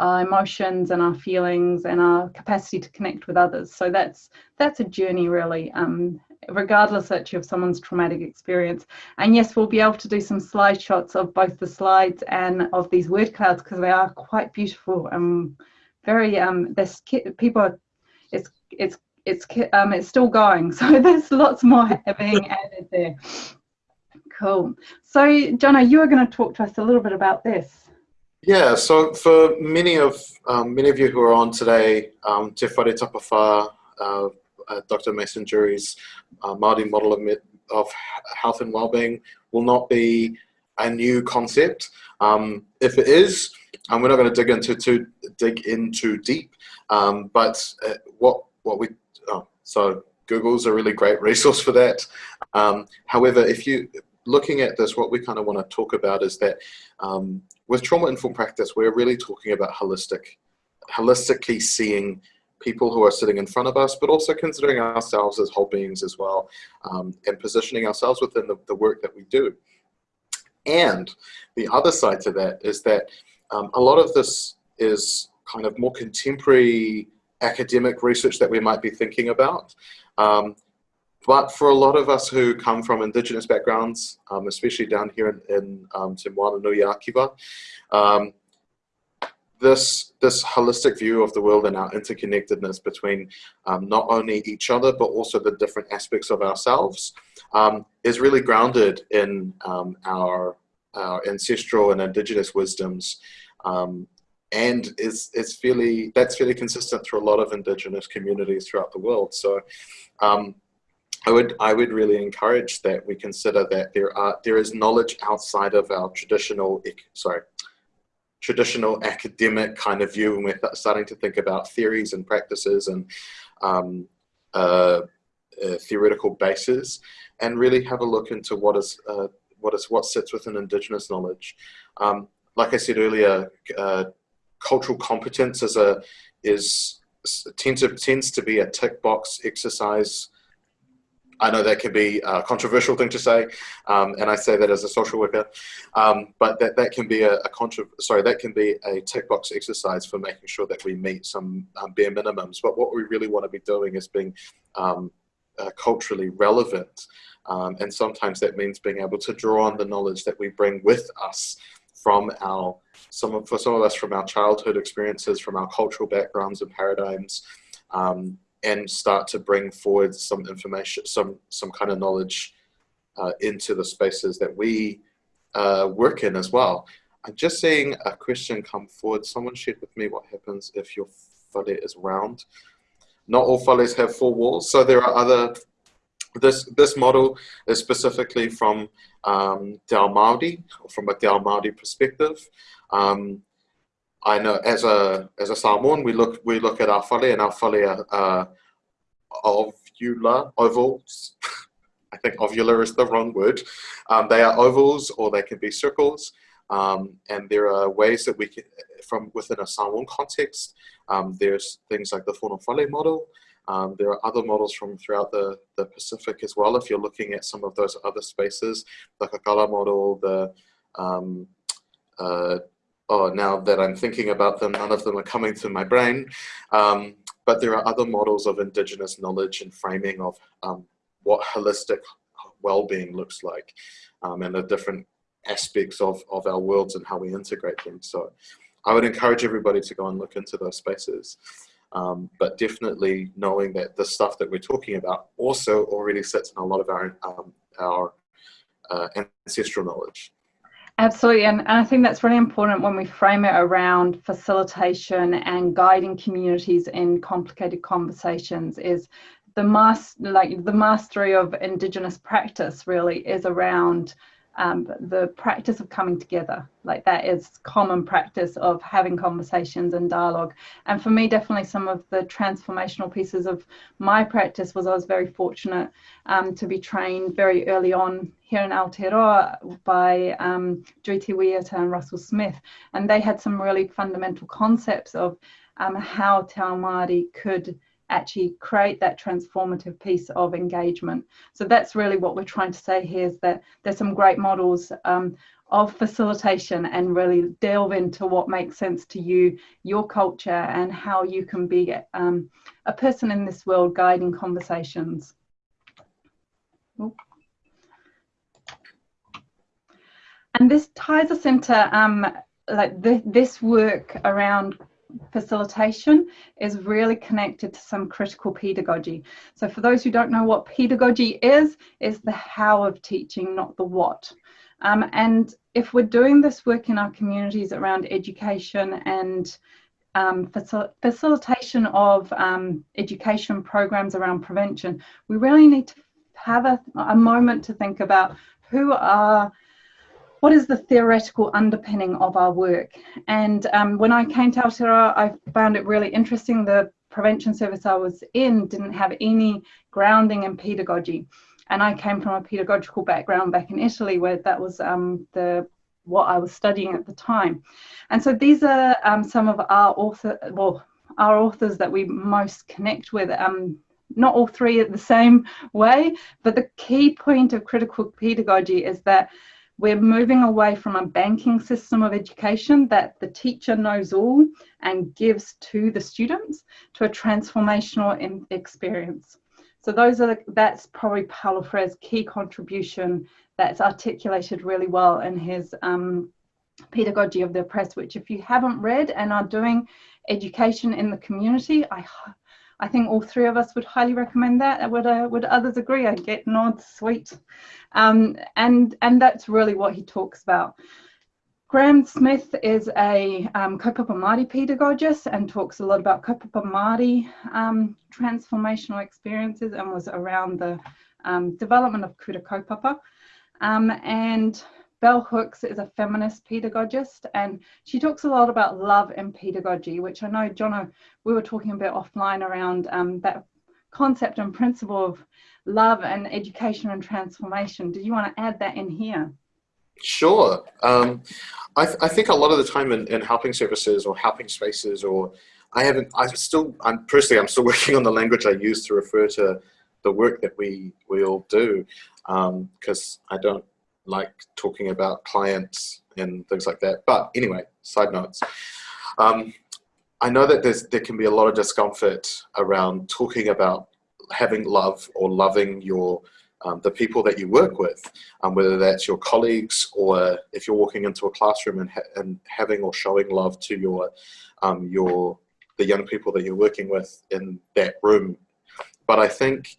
our emotions and our feelings and our capacity to connect with others. So that's that's a journey really, um, regardless actually of someone's traumatic experience. And yes, we'll be able to do some slide shots of both the slides and of these word clouds because they are quite beautiful and very um there's people are, it's it's it's um it's still going so there's lots more being added there cool so Jono you are going to talk to us a little bit about this yeah, so for many of um, many of you who are on today, um, Te Whare Tapa Whā, uh, uh, Dr. Mason Durie's uh, Māori model of, of health and well-being will not be a new concept. Um, if it is, and we're not going to dig into too dig into deep, um, but uh, what what we so Google's a really great resource for that. Um, however, if you looking at this, what we kind of want to talk about is that um, with trauma informed practice, we're really talking about holistic, holistically seeing people who are sitting in front of us, but also considering ourselves as whole beings as well, um, and positioning ourselves within the, the, work that we do. And the other side to that is that um, a lot of this is kind of more contemporary academic research that we might be thinking about. Um, but for a lot of us who come from indigenous backgrounds, um, especially down here in, in um, Te Nui Akiva, um, this, this holistic view of the world and our interconnectedness between um, not only each other, but also the different aspects of ourselves um, is really grounded in um, our, our ancestral and indigenous wisdoms um, and is, is fairly, that's fairly consistent through a lot of indigenous communities throughout the world. So um, I would I would really encourage that we consider that there are there is knowledge outside of our traditional sorry traditional academic kind of view and we're starting to think about theories and practices and um, uh, uh, theoretical bases and really have a look into what is uh, what is what sits within indigenous knowledge. Um, like I said earlier, uh, cultural competence is a is tends to, tends to be a tick box exercise I know that can be a controversial thing to say, um, and I say that as a social worker, um, but that, that can be a, a contra sorry, that can be a tick box exercise for making sure that we meet some um, bare minimums. But what we really want to be doing is being um, uh, culturally relevant, um, and sometimes that means being able to draw on the knowledge that we bring with us from our some of, for some of us from our childhood experiences, from our cultural backgrounds and paradigms. Um, and start to bring forward some information, some, some kind of knowledge uh, into the spaces that we uh, work in as well. I'm just seeing a question come forward. Someone shared with me what happens if your whare is round. Not all whares have four walls, so there are other, this, this model is specifically from um, Māori, from a Māori perspective. Um, I know as a as a Samoan, we look we look at our whare and our whare are uh, ovular ovals. I think ovular is the wrong word. Um, they are ovals or they can be circles. Um, and there are ways that we can, from within a Samoan context, um, there's things like the Fonofale model. Um, there are other models from throughout the, the Pacific as well. If you're looking at some of those other spaces, the Kakala model, the um, uh, oh, now that I'm thinking about them, none of them are coming to my brain. Um, but there are other models of indigenous knowledge and framing of um, what holistic well-being looks like um, and the different aspects of, of our worlds and how we integrate them. So I would encourage everybody to go and look into those spaces. Um, but definitely knowing that the stuff that we're talking about also already sits in a lot of our, um, our uh, ancestral knowledge. Absolutely, and, and I think that's really important when we frame it around facilitation and guiding communities in complicated conversations is the mas like the mastery of indigenous practice really is around um, the practice of coming together. Like that is common practice of having conversations and dialogue. And for me definitely some of the transformational pieces of my practice was i was very fortunate um, to be trained very early on here in Aotearoa by um, Juti Wiata and Russell Smith. And they had some really fundamental concepts of um, how Te Māori could actually create that transformative piece of engagement. So that's really what we're trying to say here is that there's some great models um, of facilitation and really delve into what makes sense to you, your culture, and how you can be um, a person in this world guiding conversations. And this ties us into um, like this work around facilitation is really connected to some critical pedagogy. So for those who don't know what pedagogy is, is the how of teaching, not the what. Um, and if we're doing this work in our communities around education and um, facil facilitation of um, education programs around prevention, we really need to have a, a moment to think about who are what is the theoretical underpinning of our work? And um, when I came to Aotearoa, I found it really interesting. The prevention service I was in didn't have any grounding in pedagogy. And I came from a pedagogical background back in Italy where that was um, the what I was studying at the time. And so these are um, some of our author, well, our authors that we most connect with. Um, not all three at the same way, but the key point of critical pedagogy is that we're moving away from a banking system of education that the teacher knows all and gives to the students to a transformational experience. So those are the, that's probably Paulo Freire's key contribution that's articulated really well in his um, Pedagogy of the Oppressed, which if you haven't read and are doing education in the community, I I think all three of us would highly recommend that. Would uh, would others agree? I get nods, sweet, um, and and that's really what he talks about. Graham Smith is a um, kaupapa Māori pedagogist and talks a lot about kaupapa Māori um, transformational experiences and was around the um, development of kura kaupapa. Um, and Bell Hooks is a feminist pedagogist, and she talks a lot about love and pedagogy, which I know, Jono, we were talking about offline around um, that concept and principle of love and education and transformation. Did you want to add that in here? Sure. Um, I, th I, think a lot of the time in, in helping services or helping spaces, or I haven't, I still, I'm personally, I'm still working on the language I use to refer to the work that we, we all do, because um, I don't like talking about clients and things like that. But anyway, side notes. Um, I know that there's, there can be a lot of discomfort around talking about having love or loving your um, the people that you work with, um, whether that's your colleagues or if you're walking into a classroom and, ha and having or showing love to your um, your the young people that you're working with in that room. But I think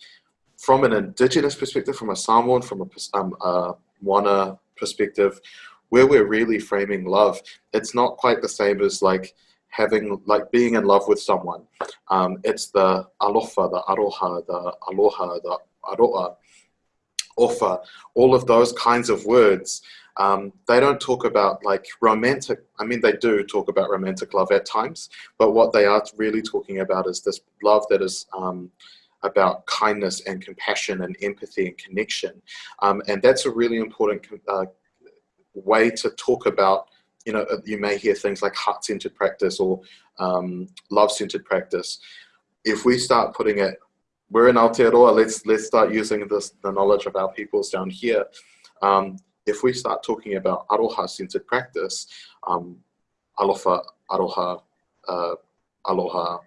from an indigenous perspective, from a Samoan, from a, um, Wana perspective, where we're really framing love, it's not quite the same as like having, like being in love with someone. Um, it's the alofa, the aroha, the aloha, the aroa, ofa, all of those kinds of words. Um, they don't talk about like romantic, I mean, they do talk about romantic love at times, but what they are really talking about is this love that is um, about kindness and compassion and empathy and connection. Um, and that's a really important uh, way to talk about, you know, uh, you may hear things like heart-centered practice or um, love-centered practice. If we start putting it, we're in Aotearoa, let's, let's start using this, the knowledge of our peoples down here. Um, if we start talking about aroha-centered practice, um, alofa, aroha, uh, aloha,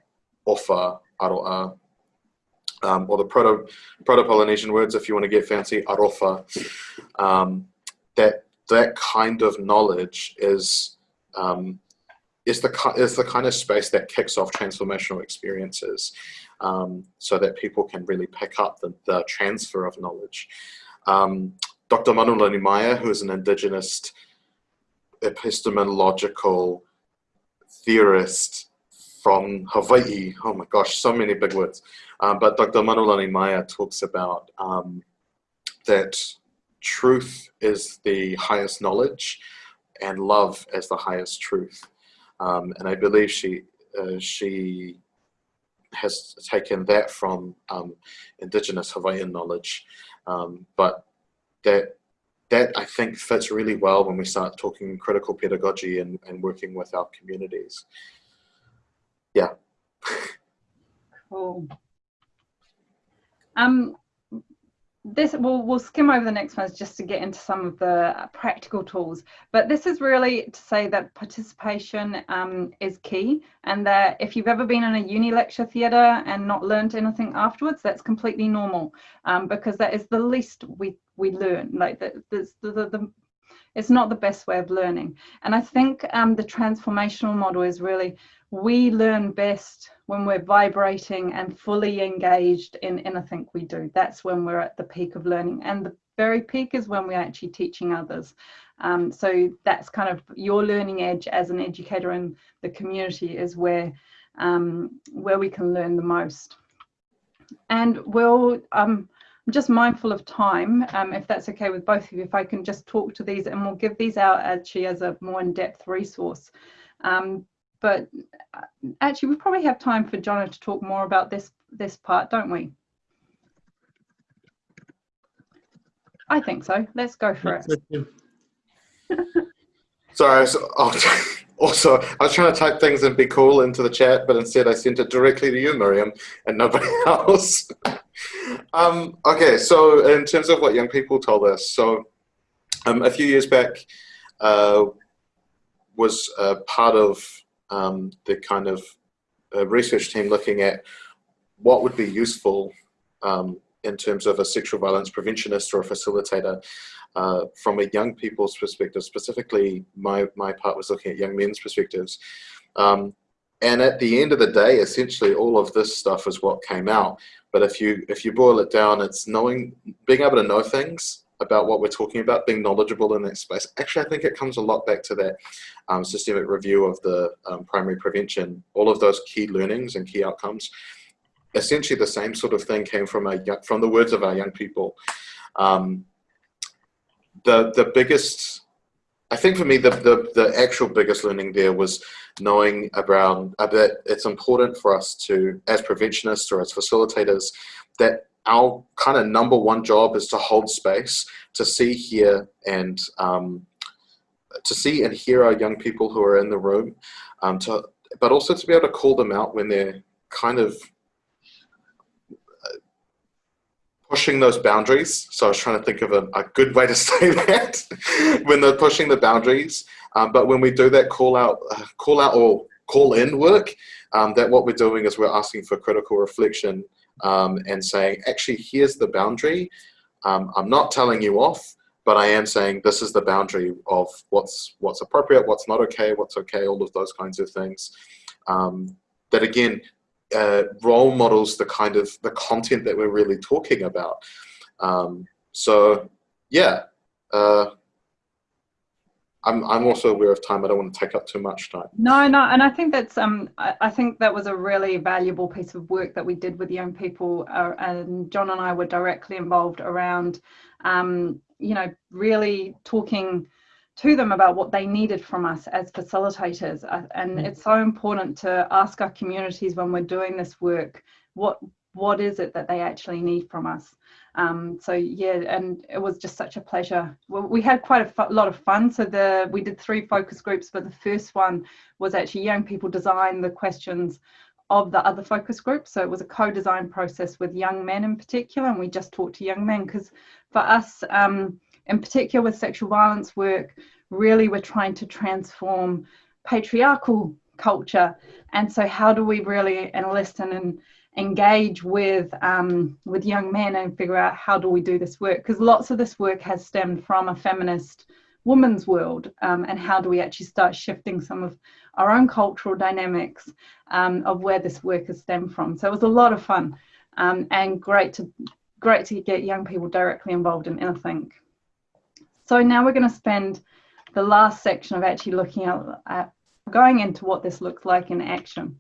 ofa, aroa, um, or the proto proto-Polynesian words, if you want to get fancy, arofa. Um, that that kind of knowledge is um, is the is the kind of space that kicks off transformational experiences, um, so that people can really pick up the, the transfer of knowledge. Um, Dr. Manulani Meyer, who is an indigenous epistemological theorist from Hawaii. Oh my gosh, so many big words. Um, but Dr. Manulani Meyer talks about um, that truth is the highest knowledge and love as the highest truth. Um, and I believe she, uh, she has taken that from um, indigenous Hawaiian knowledge. Um, but that that I think fits really well when we start talking critical pedagogy and, and working with our communities. Yeah. cool. Um, this we'll, we'll skim over the next ones just to get into some of the practical tools but this is really to say that participation um, is key and that if you've ever been in a uni lecture theatre and not learned anything afterwards that's completely normal um, because that is the least we we learn like the, the, the, the it's not the best way of learning. And i think um, the transformational model is really we learn best when we're vibrating and fully engaged in anything we do. That's when we're at the peak of learning. And the very peak is when we're actually teaching others. Um, so that's kind of your learning edge as an educator in the community is where um, where we can learn the most. And we'll, um, I'm just mindful of time, um, if that's okay with both of you, if I can just talk to these and we'll give these out actually as a more in-depth resource. Um, but uh, actually we probably have time for Jono to talk more about this this part, don't we? I think so. Let's go for it. Sorry, so, also, I was trying to type things and be cool into the chat, but instead I sent it directly to you, Miriam, and nobody else. um, okay, so in terms of what young people told us, so um, a few years back uh, was uh, part of um, the kind of uh, research team looking at what would be useful um, in terms of a sexual violence preventionist or a facilitator uh, from a young people's perspective. Specifically, my, my part was looking at young men's perspectives. Um, and at the end of the day, essentially all of this stuff is what came out. But if you if you boil it down, it's knowing, being able to know things about what we're talking about, being knowledgeable in that space. Actually, I think it comes a lot back to that um, systemic review of the um, primary prevention. All of those key learnings and key outcomes. Essentially, the same sort of thing came from a from the words of our young people. Um, the the biggest, I think for me, the, the the actual biggest learning there was knowing about that it's important for us to, as preventionists or as facilitators, that our kind of number one job is to hold space, to see, hear, and um, to see and hear our young people who are in the room, um, to, but also to be able to call them out when they're kind of uh, pushing those boundaries. So I was trying to think of a, a good way to say that when they're pushing the boundaries. Um, but when we do that call out, uh, call out or call in work, um, that what we're doing is we're asking for critical reflection um, and saying, actually, here's the boundary. Um, I'm not telling you off, but I am saying this is the boundary of what's what's appropriate, what's not okay, what's okay, all of those kinds of things. Um, that again, uh, role models the kind of the content that we're really talking about. Um, so yeah, uh, I'm, I'm also aware of time. I don't want to take up too much time. No, no, and I think that's um, I, I think that was a really valuable piece of work that we did with young people, uh, and John and I were directly involved around, um, you know, really talking to them about what they needed from us as facilitators, uh, and mm. it's so important to ask our communities when we're doing this work what what is it that they actually need from us um, so yeah and it was just such a pleasure. Well, we had quite a lot of fun. So the we did three focus groups but the first one was actually young people design the questions of the other focus groups so it was a co-design process with young men in particular and we just talked to young men because for us um, in particular with sexual violence work really we're trying to transform patriarchal culture. And so how do we really enlist and engage with um, with young men and figure out how do we do this work? Because lots of this work has stemmed from a feminist woman's world um, and how do we actually start shifting some of our own cultural dynamics um, of where this work has stemmed from? So it was a lot of fun um, and great to great to get young people directly involved in anything so now we're going to spend the last section of actually looking at, at going into what this looks like in action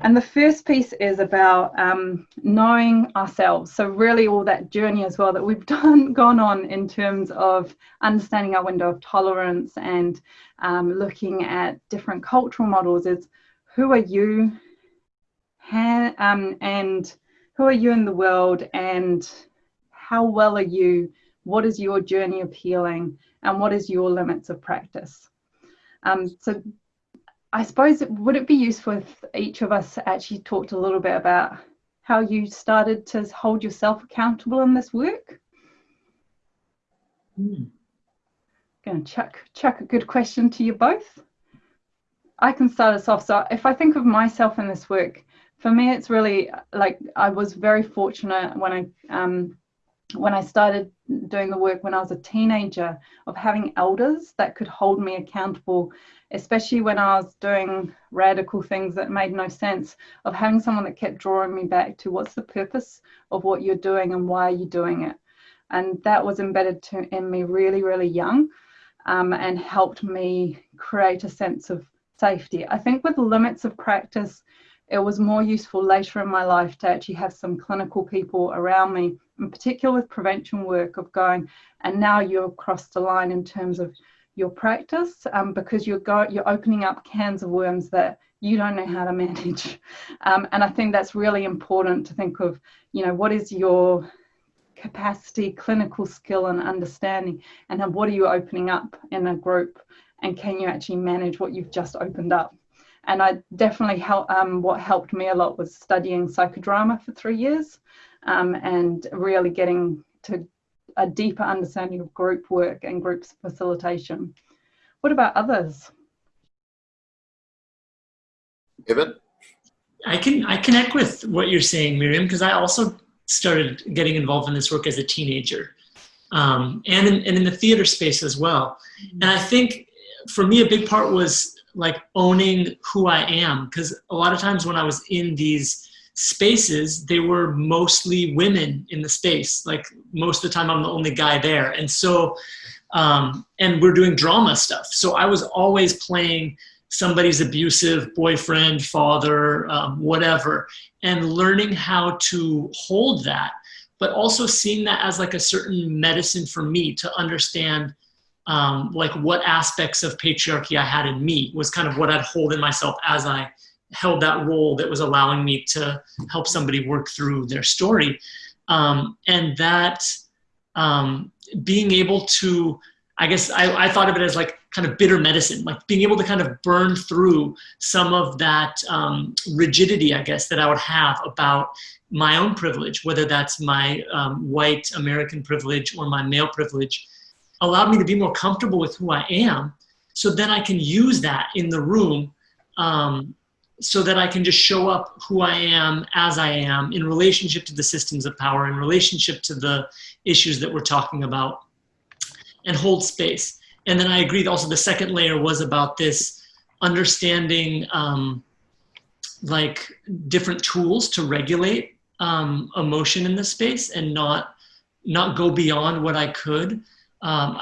and the first piece is about um, knowing ourselves. So really all that journey as well that we've done gone on in terms of understanding our window of tolerance and um, looking at different cultural models is who are you um, and who are you in the world and how well are you? What is your journey of healing and what is your limits of practice? Um, so I suppose would it be useful if each of us actually talked a little bit about how you started to hold yourself accountable in this work? Hmm. Going to chuck, chuck a good question to you both. I can start us off. So if I think of myself in this work, for me, it's really like I was very fortunate when I um, when I started doing the work when I was a teenager of having elders that could hold me accountable, especially when I was doing radical things that made no sense, of having someone that kept drawing me back to what's the purpose of what you're doing and why are you doing it. And that was embedded to, in me really, really young um, and helped me create a sense of safety. I think with limits of practice, it was more useful later in my life to actually have some clinical people around me, in particular with prevention work of going, and now you've crossed the line in terms of your practice um, because you're go, you're opening up cans of worms that you don't know how to manage. Um, and I think that's really important to think of, you know, what is your capacity, clinical skill and understanding, and what are you opening up in a group, and can you actually manage what you've just opened up? And I definitely help. Um, what helped me a lot was studying psychodrama for three years, um, and really getting to a deeper understanding of group work and group facilitation. What about others? Evan? I can I connect with what you're saying, Miriam, because I also started getting involved in this work as a teenager, um, and in, and in the theater space as well. And I think for me, a big part was like owning who I am. Because a lot of times when I was in these spaces, they were mostly women in the space. Like most of the time, I'm the only guy there. And so, um, and we're doing drama stuff. So I was always playing somebody's abusive boyfriend, father, um, whatever, and learning how to hold that, but also seeing that as like a certain medicine for me to understand um, like what aspects of patriarchy I had in me was kind of what I'd hold in myself as I held that role that was allowing me to help somebody work through their story. Um, and that um, being able to, I guess I, I thought of it as like kind of bitter medicine, like being able to kind of burn through some of that um, rigidity, I guess, that I would have about my own privilege, whether that's my um, white American privilege or my male privilege, allowed me to be more comfortable with who I am. So then I can use that in the room um, so that I can just show up who I am as I am in relationship to the systems of power, in relationship to the issues that we're talking about, and hold space. And then I agree also the second layer was about this understanding um, like different tools to regulate um, emotion in the space and not not go beyond what I could um,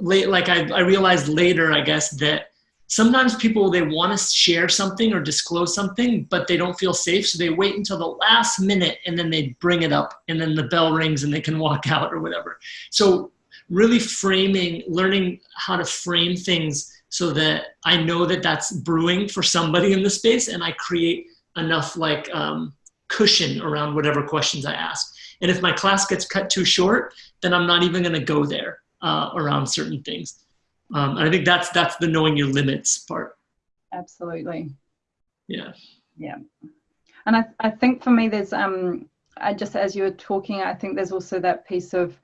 late, like I, I realized later, I guess, that sometimes people, they want to share something or disclose something, but they don't feel safe. So they wait until the last minute and then they bring it up and then the bell rings and they can walk out or whatever. So really framing, learning how to frame things so that I know that that's brewing for somebody in the space and I create enough like um, cushion around whatever questions I ask. And if my class gets cut too short, then I'm not even going to go there uh, around certain things. Um, and I think that's that's the knowing your limits part. Absolutely. Yeah. Yeah. And I, I think for me, there's um, I just as you were talking, I think there's also that piece of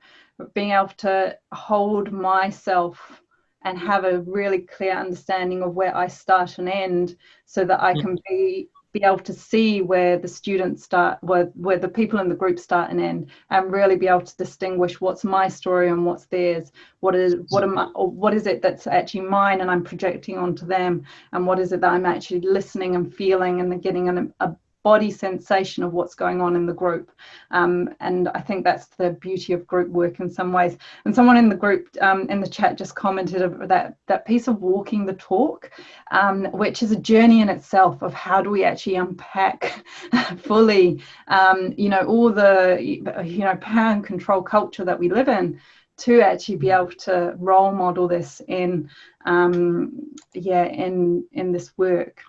being able to hold myself and have a really clear understanding of where I start and end so that I can be be able to see where the students start, where, where the people in the group start and end, and really be able to distinguish what's my story and what's theirs. What is what am I, what is it that's actually mine and I'm projecting onto them, and what is it that I'm actually listening and feeling and getting an, a body sensation of what's going on in the group. Um, and I think that's the beauty of group work in some ways. And someone in the group um, in the chat just commented that that piece of walking the talk, um, which is a journey in itself of how do we actually unpack fully, um, you know, all the you know power and control culture that we live in to actually be able to role model this in um, yeah in in this work.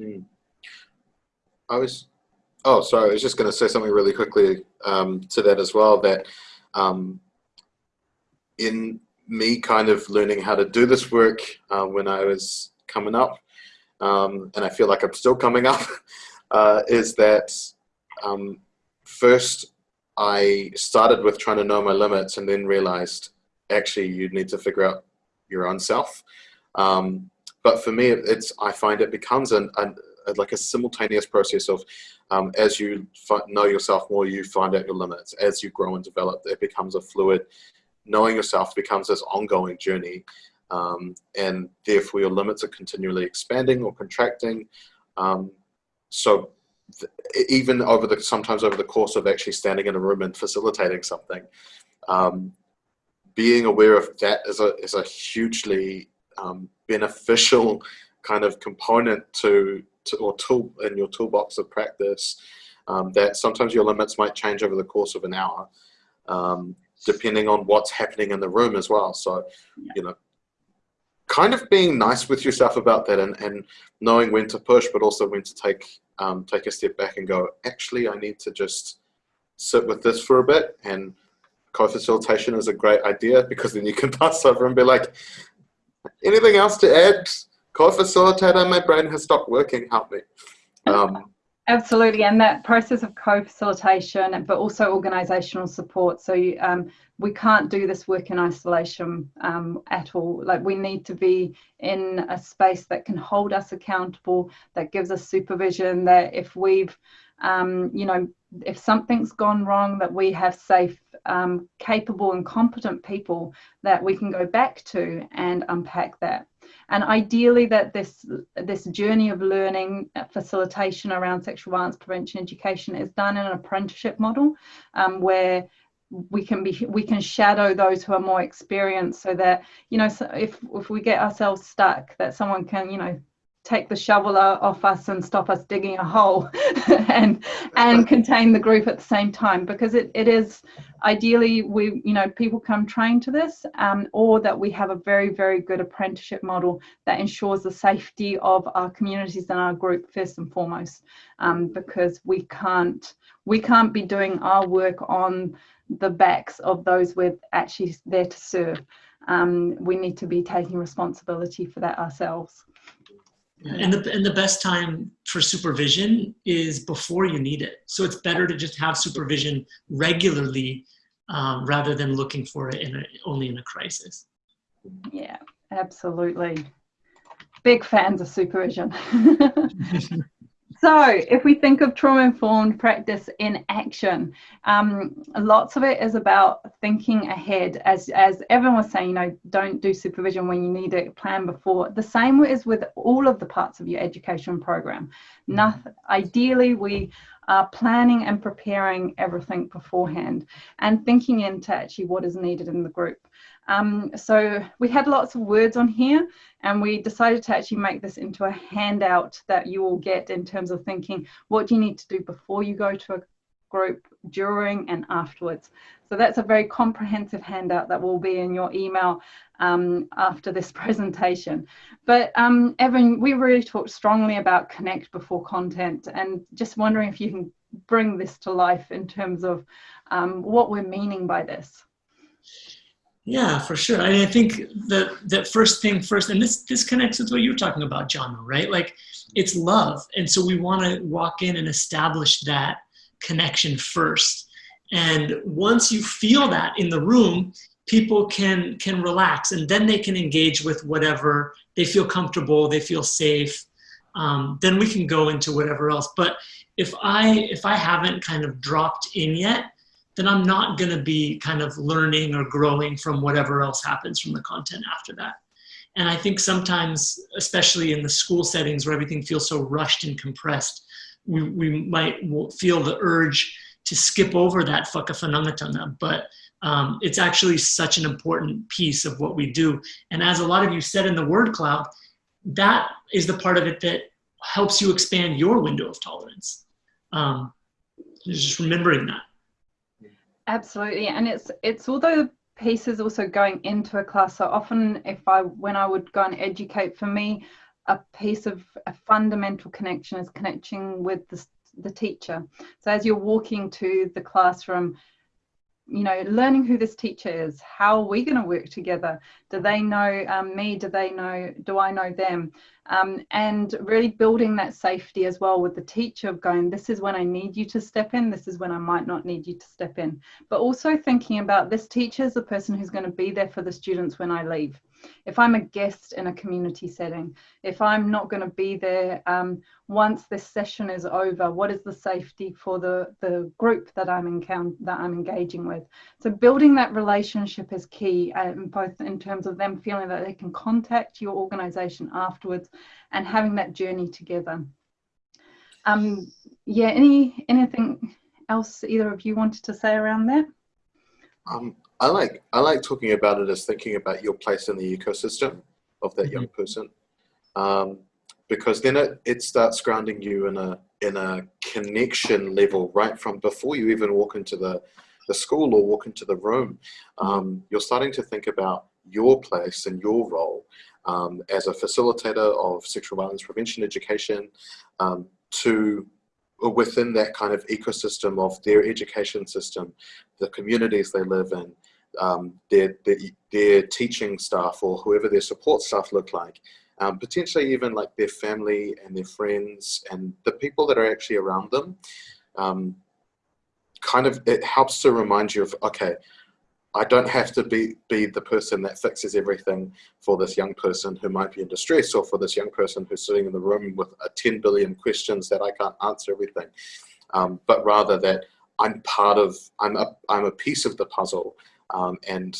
Mm. I was, oh, sorry, I was just going to say something really quickly um, to that as well, that um, in me kind of learning how to do this work uh, when I was coming up, um, and I feel like I'm still coming up, uh, is that um, first I started with trying to know my limits and then realized actually you need to figure out your own self. Um, but for me, it's I find it becomes an, an like a simultaneous process of um, as you know yourself more, you find out your limits. As you grow and develop, it becomes a fluid. Knowing yourself becomes this ongoing journey, um, and therefore your limits are continually expanding or contracting. Um, so even over the sometimes over the course of actually standing in a room and facilitating something, um, being aware of that is a is a hugely um, beneficial kind of component to, to, or tool in your toolbox of practice. Um, that sometimes your limits might change over the course of an hour, um, depending on what's happening in the room as well. So, yeah. you know, kind of being nice with yourself about that and, and knowing when to push, but also when to take um, take a step back and go, actually, I need to just sit with this for a bit. And co-facilitation is a great idea because then you can pass over and be like, anything else to add? Co-facilitator, my brain has stopped working, help me. Um, Absolutely, and that process of co-facilitation, but also organisational support. So you, um, we can't do this work in isolation um, at all. Like we need to be in a space that can hold us accountable, that gives us supervision. That if we've, um, you know, if something's gone wrong, that we have safe, um, capable, and competent people that we can go back to and unpack that and ideally that this this journey of learning uh, facilitation around sexual violence prevention education is done in an apprenticeship model um, where we can be we can shadow those who are more experienced so that you know so if if we get ourselves stuck that someone can you know take the shovel off us and stop us digging a hole and and contain the group at the same time because it, it is ideally we you know people come trained to this um, or that we have a very very good apprenticeship model that ensures the safety of our communities and our group first and foremost um, because we can't we can't be doing our work on the backs of those we're actually there to serve. Um, we need to be taking responsibility for that ourselves and the, and the best time for supervision is before you need it. So it's better to just have supervision regularly um, rather than looking for it in a, only in a crisis. Yeah, absolutely. Big fans of supervision. So, if we think of trauma informed practice in action, um, lots of it is about thinking ahead. As, as everyone was saying, you know, don't do supervision when you need it, plan before. The same is with all of the parts of your education program. Nothing, ideally, we are planning and preparing everything beforehand and thinking into actually what is needed in the group. Um, so we had lots of words on here and we decided to actually make this into a handout that you will get in terms of thinking what do you need to do before you go to a group, during and afterwards. So that's a very comprehensive handout that will be in your email um, after this presentation. But um, Evan, we really talked strongly about connect before content and just wondering if you can bring this to life in terms of um, what we're meaning by this. Yeah, for sure. I, mean, I think the the first thing first, and this this connects with what you were talking about, John, right? Like it's love, and so we want to walk in and establish that connection first. And once you feel that in the room, people can can relax, and then they can engage with whatever they feel comfortable, they feel safe. Um, then we can go into whatever else. But if I if I haven't kind of dropped in yet, then I'm not going to be kind of learning or growing from whatever else happens from the content after that. And I think sometimes, especially in the school settings where everything feels so rushed and compressed, we, we might feel the urge to skip over that whakawhanaungatanga, but um, it's actually such an important piece of what we do. And as a lot of you said in the word cloud, that is the part of it that helps you expand your window of tolerance. Um, just remembering that. Absolutely, and it's it's all the pieces also going into a class. So often, if I when I would go and educate, for me, a piece of a fundamental connection is connecting with the the teacher. So as you're walking to the classroom, you know, learning who this teacher is, how are we going to work together? Do they know um, me? Do they know, do I know them? Um, and really building that safety as well with the teacher of going, this is when I need you to step in, this is when I might not need you to step in. But also thinking about this teacher is the person who's going to be there for the students when I leave if I'm a guest in a community setting, if I'm not going to be there um, once this session is over, what is the safety for the, the group that I'm encounter that I'm engaging with? So building that relationship is key, um, both in terms of them feeling that they can contact your organisation afterwards and having that journey together. Um, yeah, any anything else either of you wanted to say around that? Um, I like I like talking about it as thinking about your place in the ecosystem of that young Mm-hmm. person, um, because then it, it starts grounding you in a in a connection level right from before you even walk into the the school or walk into the room. Um, you're starting to think about your place and your role um, as a facilitator of sexual violence prevention education um, to within that kind of ecosystem of their education system, the communities they live in, um, their, their, their teaching staff or whoever their support staff look like, um, potentially even like their family and their friends and the people that are actually around them. Um, kind of, it helps to remind you of, okay, I don't have to be, be the person that fixes everything for this young person who might be in distress or for this young person who's sitting in the room with a 10 billion questions that I can't answer everything. Um, but rather that I'm part of, I'm a, I'm a piece of the puzzle um, and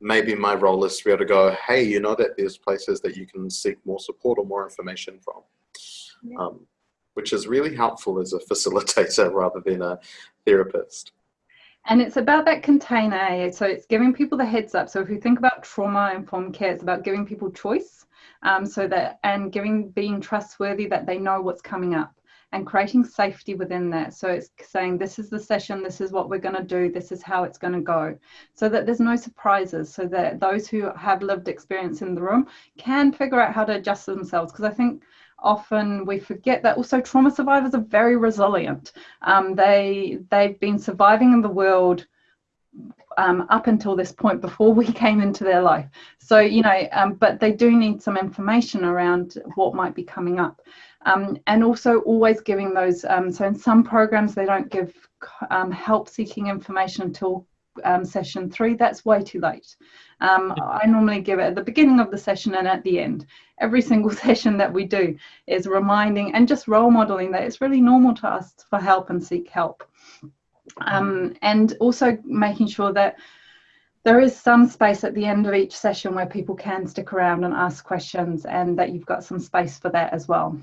maybe my role is to be able to go, hey, you know that there's places that you can seek more support or more information from. Yeah. Um, which is really helpful as a facilitator rather than a therapist. And it's about that container. So it's giving people the heads up. So if you think about trauma informed care, it's about giving people choice. Um, so that and giving being trustworthy that they know what's coming up and creating safety within that. So it's saying this is the session, this is what we're going to do, this is how it's going to go. So that there's no surprises. So that those who have lived experience in the room can figure out how to adjust themselves. Because I think often we forget that also trauma survivors are very resilient. Um, they they've been surviving in the world um, up until this point before we came into their life. So you know, um, but they do need some information around what might be coming up, um, and also always giving those. um, so in some programs they don't give um, help seeking information until um, session three. That's way too late. Um, I normally give it at the beginning of the session and at the end. Every single session that we do is reminding and just role modeling that it's really normal to ask for help and seek help. Um, and also making sure that there is some space at the end of each session where people can stick around and ask questions and that you've got some space for that as well.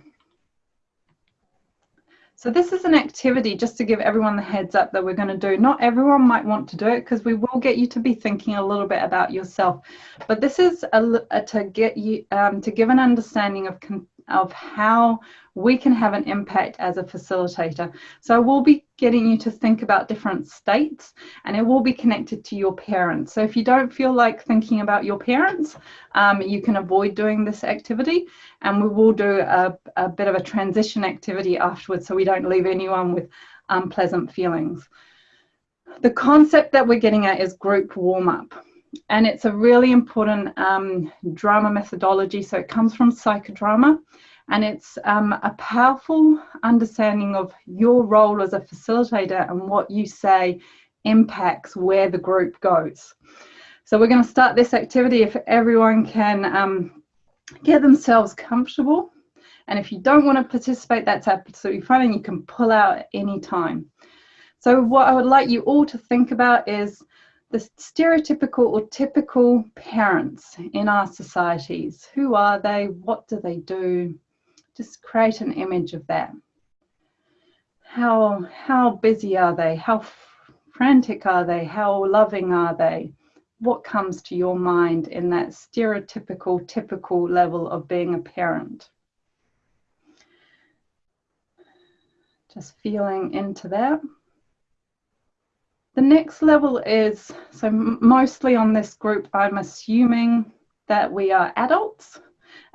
So this is an activity just to give everyone the heads up that we're going to do. Not everyone might want to do it because we will get you to be thinking a little bit about yourself. But this is a, a, to get you um, to give an understanding of of how we can have an impact as a facilitator. So we'll be getting you to think about different states and it will be connected to your parents. So if you don't feel like thinking about your parents, um, you can avoid doing this activity and we will do a, a bit of a transition activity afterwards so we don't leave anyone with unpleasant feelings. The concept that we're getting at is group warm up and it's a really important um, drama methodology. So it comes from psychodrama, and it's um, a powerful understanding of your role as a facilitator and what you say impacts where the group goes. So we're going to start this activity if everyone can um, get themselves comfortable. And if you don't want to participate, that's absolutely fine, and you can pull out at any time. So what I would like you all to think about is the stereotypical or typical parents in our societies. Who are they? What do they do? Just create an image of that. How, how busy are they? How frantic are they? How loving are they? What comes to your mind in that stereotypical, typical level of being a parent? Just feeling into that. The next level is, so mostly on this group, I'm assuming that we are adults.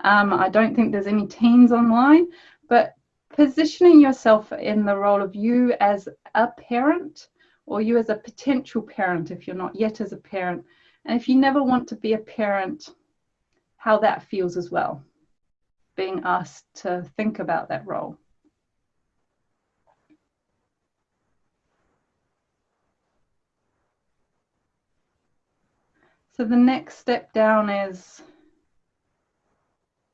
Um, I don't think there's any teens online, but positioning yourself in the role of you as a parent, or you as a potential parent if you're not yet as a parent. And if you never want to be a parent, how that feels as well, being asked to think about that role. So the next step down is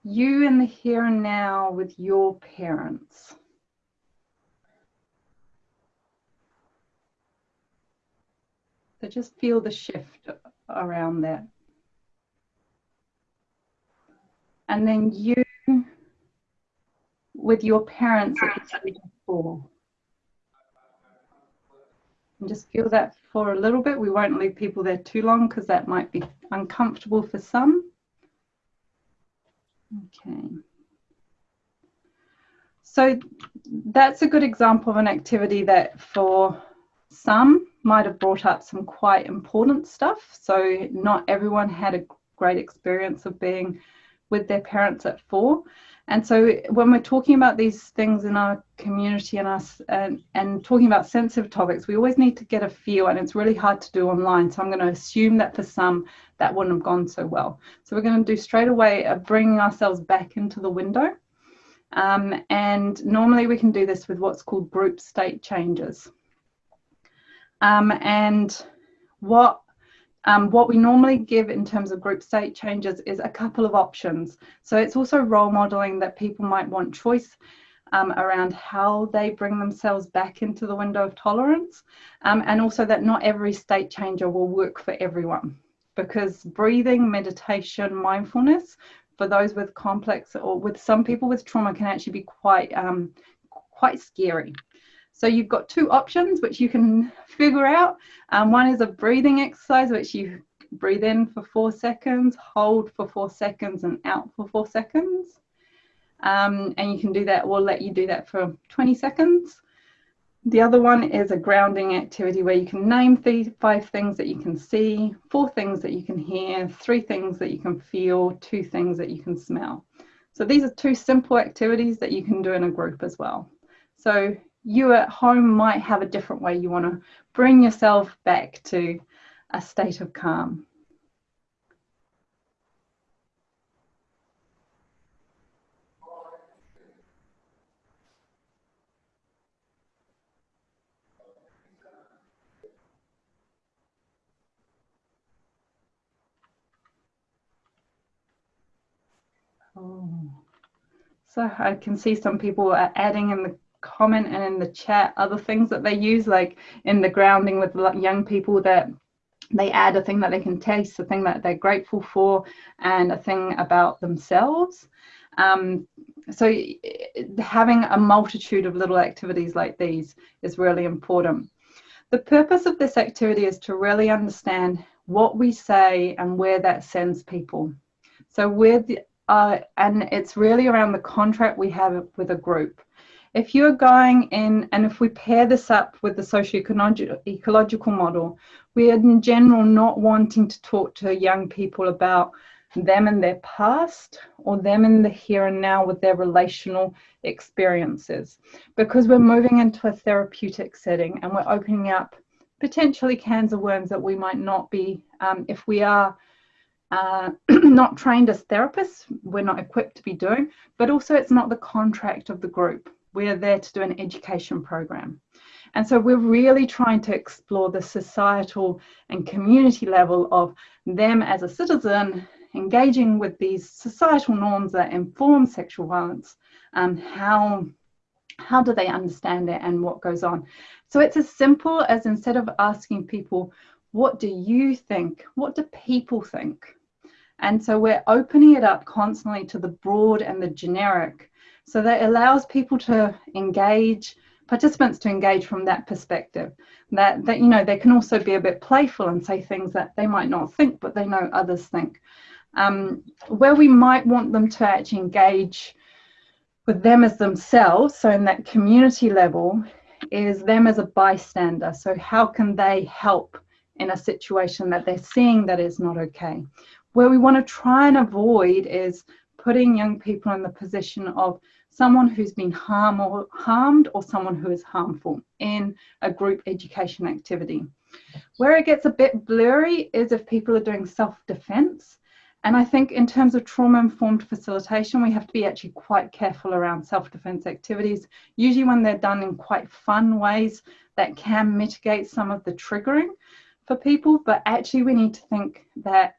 you in the here and now with your parents. So just feel the shift around that. And then you with your parents at the age of four. And just feel that for a little bit. We won't leave people there too long because that might be uncomfortable for some. Okay. So that's a good example of an activity that for some might have brought up some quite important stuff. So not everyone had a great experience of being with their parents at four. And so when we're talking about these things in our community and us and, and talking about sensitive topics, we always need to get a feel and it's really hard to do online. So I'm going to assume that for some that wouldn't have gone so well. So we're going to do straight away a bringing ourselves back into the window. Um, and normally we can do this with what's called group state changes. Um, and what um, what we normally give in terms of group state changes is a couple of options. So it's also role modeling that people might want choice um, around how they bring themselves back into the window of tolerance. Um, and also that not every state changer will work for everyone because breathing, meditation, mindfulness for those with complex or with some people with trauma can actually be quite, um, quite scary. So you've got two options which you can figure out. Um, one is a breathing exercise, which you breathe in for four seconds, hold for four seconds, and out for four seconds. Um, and you can do that, we'll let you do that for 20 seconds. The other one is a grounding activity where you can name the five things that you can see, four things that you can hear, three things that you can feel, two things that you can smell. So these are two simple activities that you can do in a group as well. So you at home might have a different way you want to bring yourself back to a state of calm. Oh. So I can see some people are adding in the comment and in the chat other things that they use, like in the grounding with young people that they add a thing that they can taste, a thing that they're grateful for, and a thing about themselves. Um, so having a multitude of little activities like these is really important. The purpose of this activity is to really understand what we say and where that sends people. So with uh, and it's really around the contract we have with a group if you're going in, and if we pair this up with the socio-ecological model, we are in general not wanting to talk to young people about them and their past or them in the here and now with their relational experiences. Because we're moving into a therapeutic setting and we're opening up potentially cans of worms that we might not be um, if we are uh, not trained as therapists we're not equipped to be doing but also it's not the contract of the group we're there to do an education program. And so we're really trying to explore the societal and community level of them as a citizen engaging with these societal norms that inform sexual violence and how how do they understand it and what goes on? So it's as simple as instead of asking people what do you think? What do people think? And so we're opening it up constantly to the broad and the generic so that allows people to engage, participants to engage from that perspective. That, that, you know, they can also be a bit playful and say things that they might not think, but they know others think. Um, where we might want them to actually engage with them as themselves, so in that community level, is them as a bystander. So how can they help in a situation that they're seeing that is not okay? Where we want to try and avoid is putting young people in the position of someone who's been harm or harmed or someone who is harmful in a group education activity. Where it gets a bit blurry is if people are doing self-defense. And I think in terms of trauma-informed facilitation, we have to be actually quite careful around self-defense activities, usually when they're done in quite fun ways that can mitigate some of the triggering for people, but actually we need to think that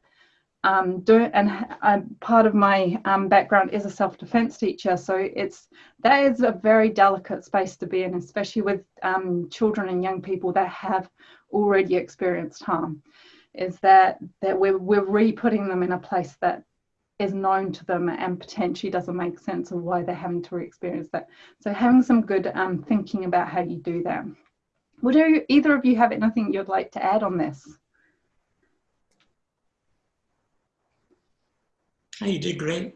um, do and uh, part of my um, background is a self-defense teacher so it's that is a very delicate space to be in especially with um, children and young people that have already experienced harm is that that we're, we're re-putting them in a place that is known to them and potentially doesn't make sense of why they're having to re-experience that. So having some good um, thinking about how you do that. Would either of you have anything you'd like to add on this you did great.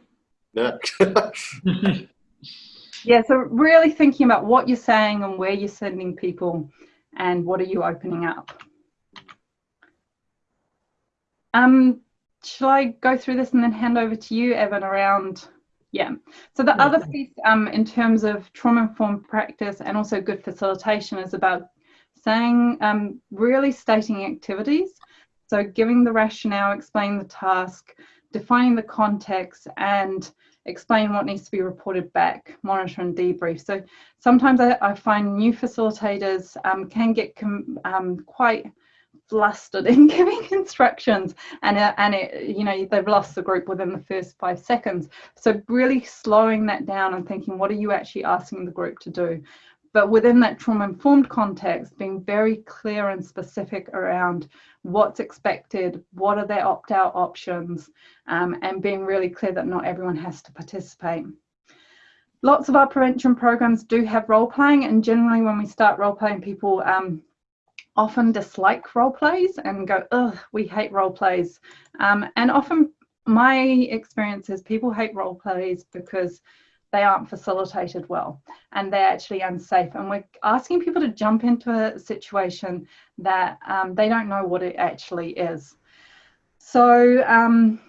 Yeah. yeah, so really thinking about what you're saying and where you're sending people and what are you opening up. Um, shall I go through this and then hand over to you, Evan, around yeah. So the other piece um, in terms of trauma-informed practice and also good facilitation is about saying, um, really stating activities. So giving the rationale, explaining the task, defining the context and explain what needs to be reported back, monitor and debrief. So sometimes I, I find new facilitators um, can get um, quite flustered in giving instructions and, uh, and it, you know, they've lost the group within the first five seconds. So really slowing that down and thinking, what are you actually asking the group to do? But within that trauma informed context, being very clear and specific around what's expected, what are their opt out options, um, and being really clear that not everyone has to participate. Lots of our prevention programs do have role playing, and generally, when we start role playing, people um, often dislike role plays and go, ugh, we hate role plays. Um, and often, my experience is people hate role plays because they aren't facilitated well and they're actually unsafe. And we're asking people to jump into a situation that um, they don't know what it actually is. So um,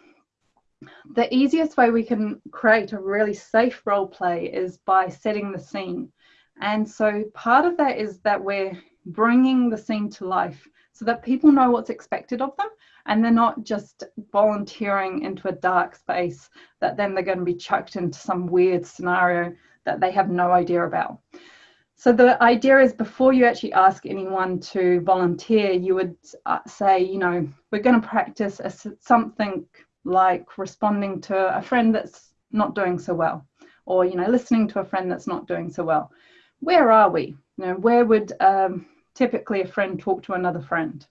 the easiest way we can create a really safe role play is by setting the scene. And so part of that is that we're bringing the scene to life so that people know what's expected of them and they're not just volunteering into a dark space that then they're going to be chucked into some weird scenario that they have no idea about. So the idea is before you actually ask anyone to volunteer, you would uh, say, you know, we're going to practice a, something like responding to a friend that's not doing so well, or you know, listening to a friend that's not doing so well. Where are we? You know, where would um, typically a friend talk to another friend?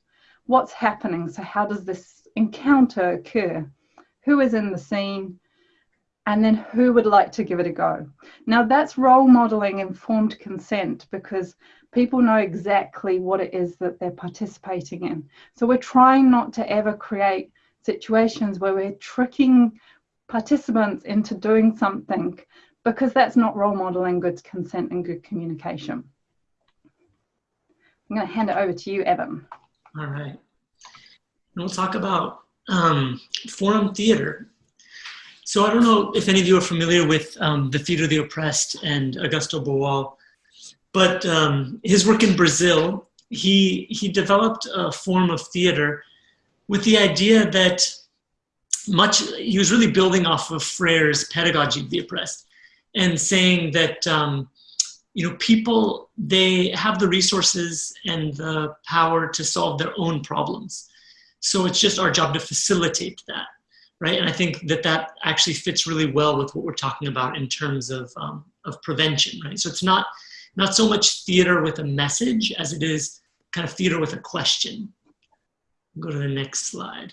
What's happening. So, how does this encounter occur? Who is in the scene? And then who would like to give it a go? Now, that's role modeling informed consent because people know exactly what it is that they're participating in. So, we're trying not to ever create situations where we're tricking participants into doing something because that's not role modeling good consent and good communication. I'm going to hand it over to you, Evan. All right. And we'll talk about um, forum theater. So I don't know if any of you are familiar with um, the Theater of the Oppressed and Augusto Boal, but um, his work in Brazil, he, he developed a form of theater with the idea that much, he was really building off of Freire's pedagogy of the oppressed and saying that um, you know, people, they have the resources and the power to solve their own problems. So it's just our job to facilitate that, right? And I think that that actually fits really well with what we're talking about in terms of, um, of prevention, right? So it's not, not so much theater with a message as it is kind of theater with a question. Go to the next slide.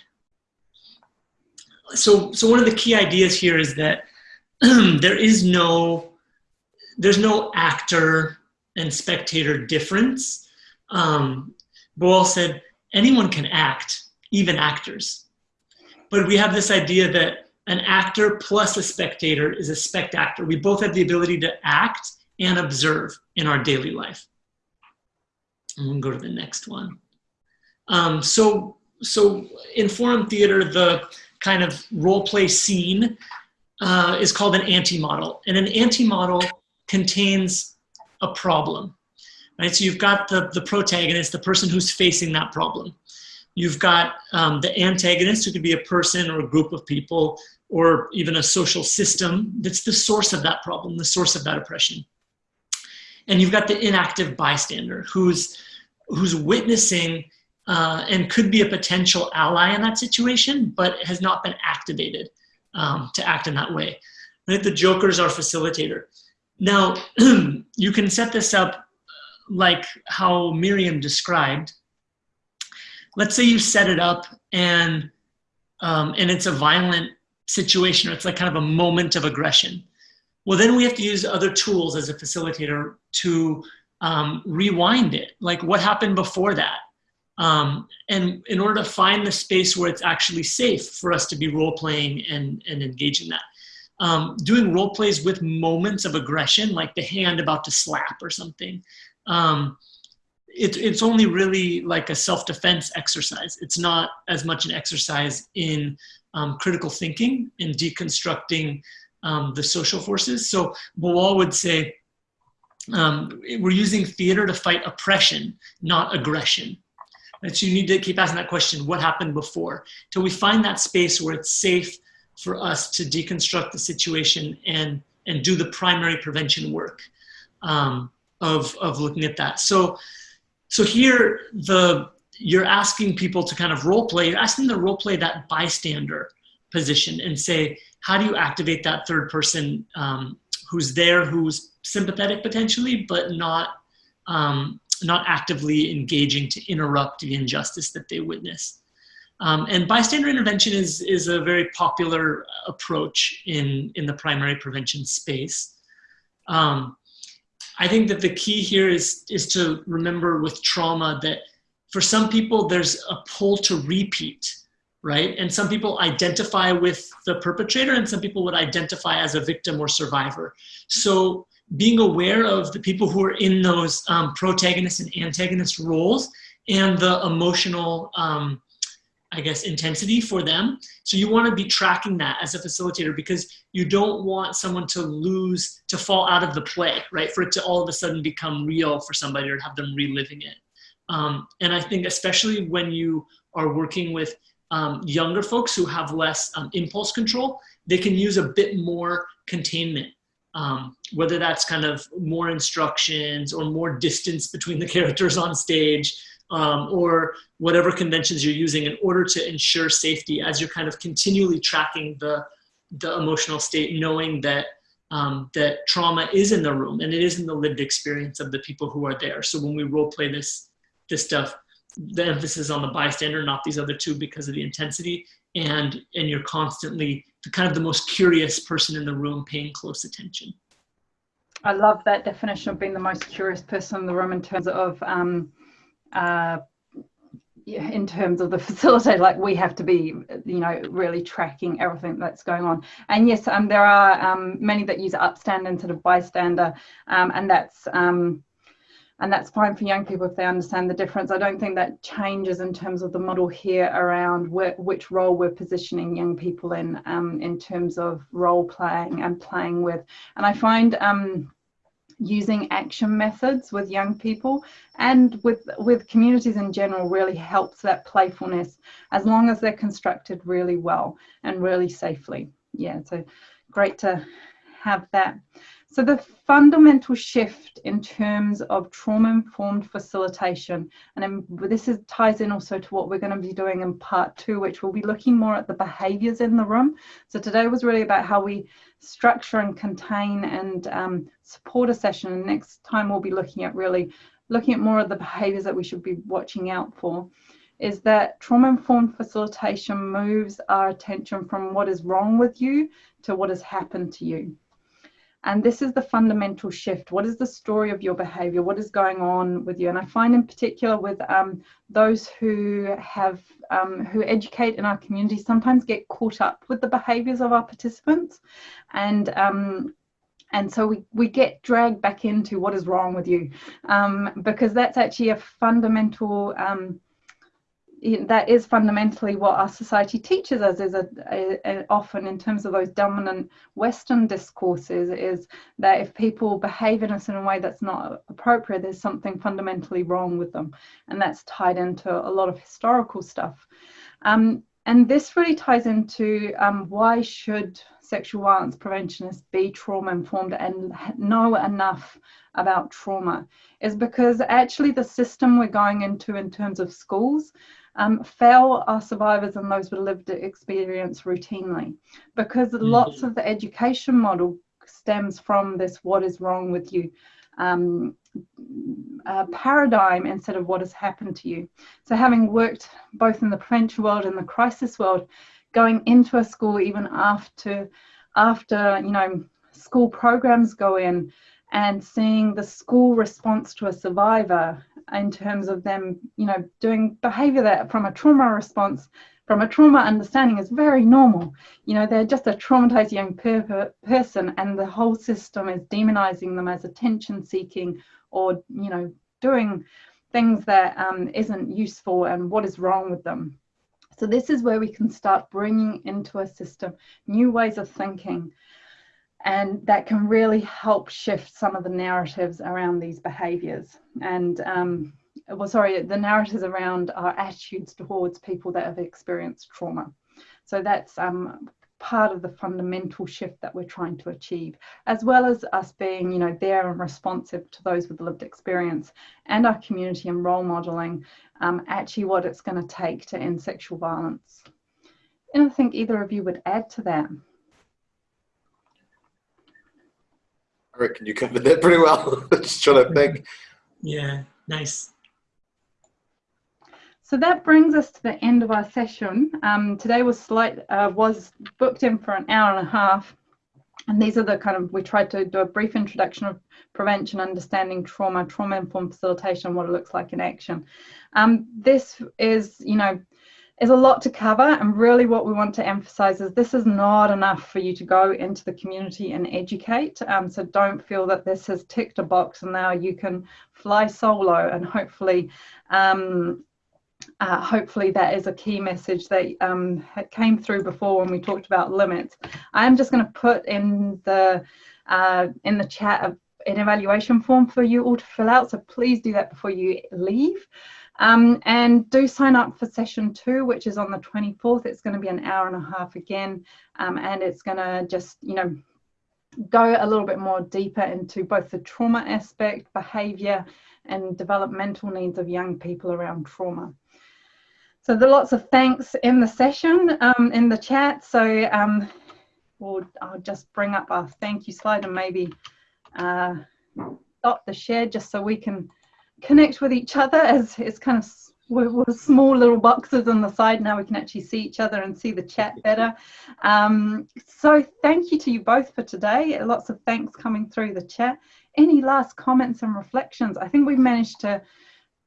So, so one of the key ideas here is that there is no there's no actor and spectator difference. Um, Boal said anyone can act, even actors. But we have this idea that an actor plus a spectator is a spectator. We both have the ability to act and observe in our daily life. And we'll go to the next one. Um, so, so in forum theater, the kind of role play scene uh, is called an anti-model. And an anti-model contains a problem, right? So you've got the, the protagonist, the person who's facing that problem. You've got um, the antagonist, who could be a person or a group of people, or even a social system that's the source of that problem, the source of that oppression. And you've got the inactive bystander, who's, who's witnessing uh, and could be a potential ally in that situation, but has not been activated um, to act in that way. Right? The joker's our facilitator. Now, you can set this up like how Miriam described. Let's say you set it up and, um, and it's a violent situation or it's like kind of a moment of aggression. Well, then we have to use other tools as a facilitator to um, rewind it. Like what happened before that? Um, and in order to find the space where it's actually safe for us to be role playing and, and engage in that. Um, doing role plays with moments of aggression, like the hand about to slap or something, um, it, it's only really like a self-defense exercise. It's not as much an exercise in um, critical thinking and deconstructing um, the social forces. So Boal would say, um, we're using theater to fight oppression, not aggression. And so you need to keep asking that question, what happened before? Till we find that space where it's safe for us to deconstruct the situation and, and do the primary prevention work um, of, of looking at that. So, so here, the, you're asking people to kind of role play, you're asking them to role play that bystander position and say, how do you activate that third person um, who's there, who's sympathetic potentially, but not um, not actively engaging to interrupt the injustice that they witness. Um, and bystander intervention is, is a very popular approach in, in the primary prevention space. Um, I think that the key here is, is to remember with trauma that for some people there's a pull to repeat, right? And some people identify with the perpetrator and some people would identify as a victim or survivor. So being aware of the people who are in those um, protagonist and antagonist roles and the emotional, um, I guess, intensity for them. So you want to be tracking that as a facilitator because you don't want someone to lose, to fall out of the play, right? For it to all of a sudden become real for somebody or have them reliving it. Um, and I think especially when you are working with um, younger folks who have less um, impulse control, they can use a bit more containment um, whether that's kind of more instructions or more distance between the characters on stage um, or whatever conventions you're using in order to ensure safety as you're kind of continually tracking the, the emotional state, knowing that um, that trauma is in the room and it is in the lived experience of the people who are there. So when we role play this, this stuff, the emphasis on the bystander, not these other two because of the intensity and, and you're constantly the kind of the most curious person in the room paying close attention. I love that definition of being the most curious person in the room in terms of um, uh, in terms of the facilitator, like we have to be, you know, really tracking everything that's going on. And yes, um, there are um, many that use upstand instead of bystander, um, and that's um, and that's fine for young people if they understand the difference. I don't think that changes in terms of the model here around which role we're positioning young people in, um, in terms of role playing and playing with. And I find um, using action methods with young people and with with communities in general really helps that playfulness as long as they're constructed really well and really safely. Yeah, so great to have that. So the fundamental shift in terms of trauma-informed facilitation, and this is, ties in also to what we're going to be doing in part two, which will be looking more at the behaviours in the room. So today was really about how we structure and contain and um, support a session. And next time we'll be looking at really looking at more of the behaviours that we should be watching out for is that trauma-informed facilitation moves our attention from what is wrong with you to what has happened to you. And this is the fundamental shift. What is the story of your behavior? What is going on with you? And I find in particular with um, those who have, um, who educate in our community sometimes get caught up with the behaviors of our participants. And um, and so we, we get dragged back into what is wrong with you um, because that's actually a fundamental um, that is fundamentally what our society teaches us is a, a, a, often in terms of those dominant western discourses is that if people behave in a certain way that's not appropriate there's something fundamentally wrong with them. And that's tied into a lot of historical stuff. Um, and this really ties into um, why should sexual violence preventionists be trauma informed and know enough about trauma? Is because actually the system we're going into in terms of schools um, fail our survivors and those with lived experience routinely because mm-hmm. lots of the education model stems from this what is wrong with you um, uh, paradigm instead of what has happened to you. So having worked both in the prevention world and the crisis world, going into a school even after after you know school programs go in and seeing the school response to a survivor in terms of them, you know, doing behavior that from a trauma response, from a trauma understanding is very normal. You know, they're just a traumatized young per person and the whole system is demonizing them as attention seeking or, you know, doing things that um, not useful and what is wrong with them. So this is where we can start bringing into a system new ways of thinking and that can really help shift some of the narratives around these behaviors. And um, well sorry the narratives around our attitudes towards people that have experienced trauma. So that's um, part of the fundamental shift that we're trying to achieve as well as us being you know there and responsive to those with lived experience and our community and role modeling um, actually what it's going to take to end sexual violence. And i think either of you would add to that I reckon you covered that pretty well. Just trying to think. Yeah, nice. So that brings us to the end of our session. Um, today was slight uh, was booked in for an hour and a half, and these are the kind of we tried to do a brief introduction of prevention, understanding trauma, trauma informed facilitation, what it looks like in action. Um, this is you know is a lot to cover and really what we want to emphasize is this is not enough for you to go into the community and educate um, so don't feel that this has ticked a box and now you can fly solo and hopefully um, uh, hopefully that is a key message that um, came through before when we talked about limits. I'm just going to put in the uh, in the chat an evaluation form for you all to fill out. So please do that before you leave. Um, and do sign up for session two, which is on the 24th. It's going to be an hour and a half again, um, and it's going to just, you know, go a little bit more deeper into both the trauma aspect, behavior, and developmental needs of young people around trauma. So there are lots of thanks in the session, um, in the chat. So um, we'll, I'll just bring up our thank you slide and maybe uh, stop the share just so we can connect with each other as it's kind of we're, small little boxes on the side. Now we can actually see each other and see the chat better. Um, so thank you to you both for today. Lots of thanks coming through the chat. Any last comments and reflections? I think we've managed to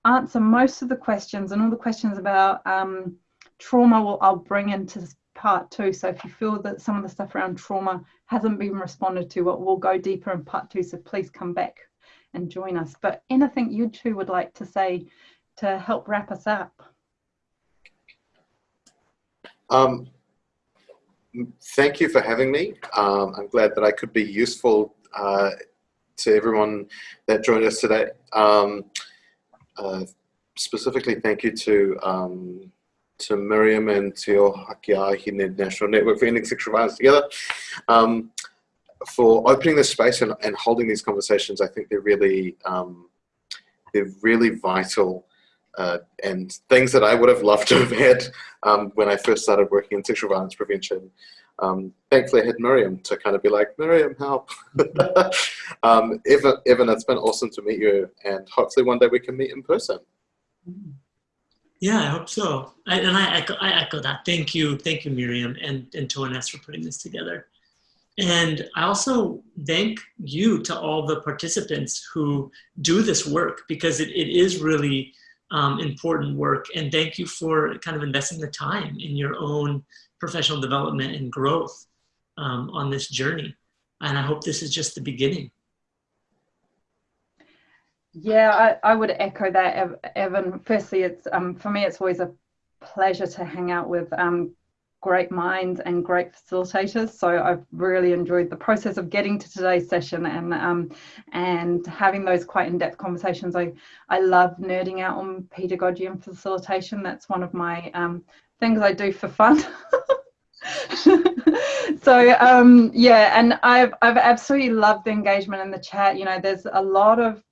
answer most of the questions and all the questions about um, trauma will i'll bring into part two so if you feel that some of the stuff around trauma hasn't been responded to we'll go deeper in part two. So please come back and join us. But anything you two would like to say to help wrap us up? Um, thank you for having me. Um, I'm glad that I could be useful uh, to everyone that joined us today. Um, uh, specifically, thank you to um, to Miriam and to Te Ohaakii a Hine National Network for Ending Sexual Violence Together. Um, for opening this space and, and holding these conversations. I think they're really um, they're really vital uh, and things that I would have loved to have had um, when I first started working in sexual violence prevention. Um, thankfully, I had Miriam to kind of be like, Miriam, help. um, Evan, Evan, it's been awesome to meet you, and hopefully one day we can meet in person. Yeah, I hope so. I, and I echo, I echo that. Thank you, thank you, Miriam and, and TOAH-NNEST for putting this together. And I also thank you to all the participants who do this work because it, it is really um, important work. And thank you for kind of investing the time in your own professional development and growth um, on this journey. And I hope this is just the beginning. Yeah, I, I would echo that, Evan. Firstly, it's um, for me, it's always a pleasure to hang out with um, great minds and great facilitators. So I've really enjoyed the process of getting to today's session and um, and having those quite in-depth conversations. I I love nerding out on pedagogy and facilitation. That's one of my um, things I do for fun. so um, yeah, and I've I've absolutely loved the engagement in the chat. You know, there's a lot of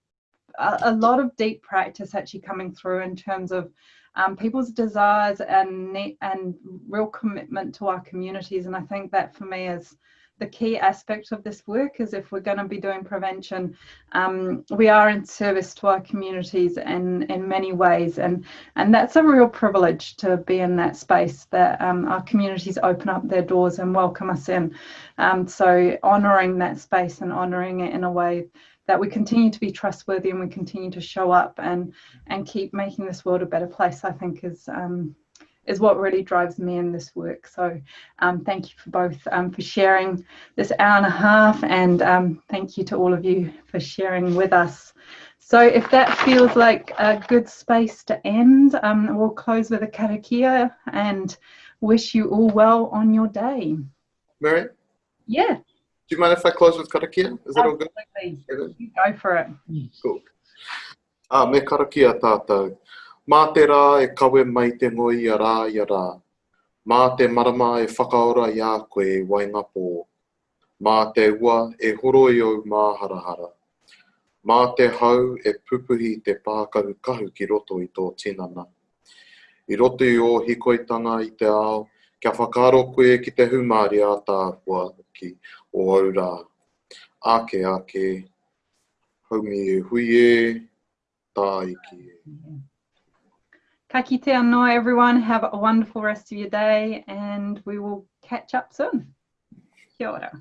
a, a lot of deep practice actually coming through in terms of um, people's desires and and real commitment to our communities. And I think that for me is the key aspect of this work is if we're going to be doing prevention, um, we are in service to our communities in, in many ways. And, and that's a real privilege to be in that space that um, our communities open up their doors and welcome us in. Um, so honouring that space and honouring it in a way that we continue to be trustworthy and we continue to show up and and keep making this world a better place i think is um, is what really drives me in this work. So um, thank you for both um, for sharing this hour and a half and um, thank you to all of you for sharing with us. So if that feels like a good space to end um, we'll close with a karakia and wish you all well on your day. Mary? yeah do you mind if I close with karakia? Is that all good? Go for it. Cool. Ah, me karakia tātou. Mā te rā e kawe mai te ngoi a rā i a rā. Mā te marama e whakaora i a koe e wainga pō. Mā te ua e horo i au mā harahara. Mā te hau e pupuhi te pākahu kahu ki roto i tō tinana. I roto i o hikoitanga i te ao, kia whakaro koe ki te humari a tā ki o. Ake ake, haumi e hui e, tā e. Ka anō everyone, have a wonderful rest of your day and we will catch up soon. Kia ora.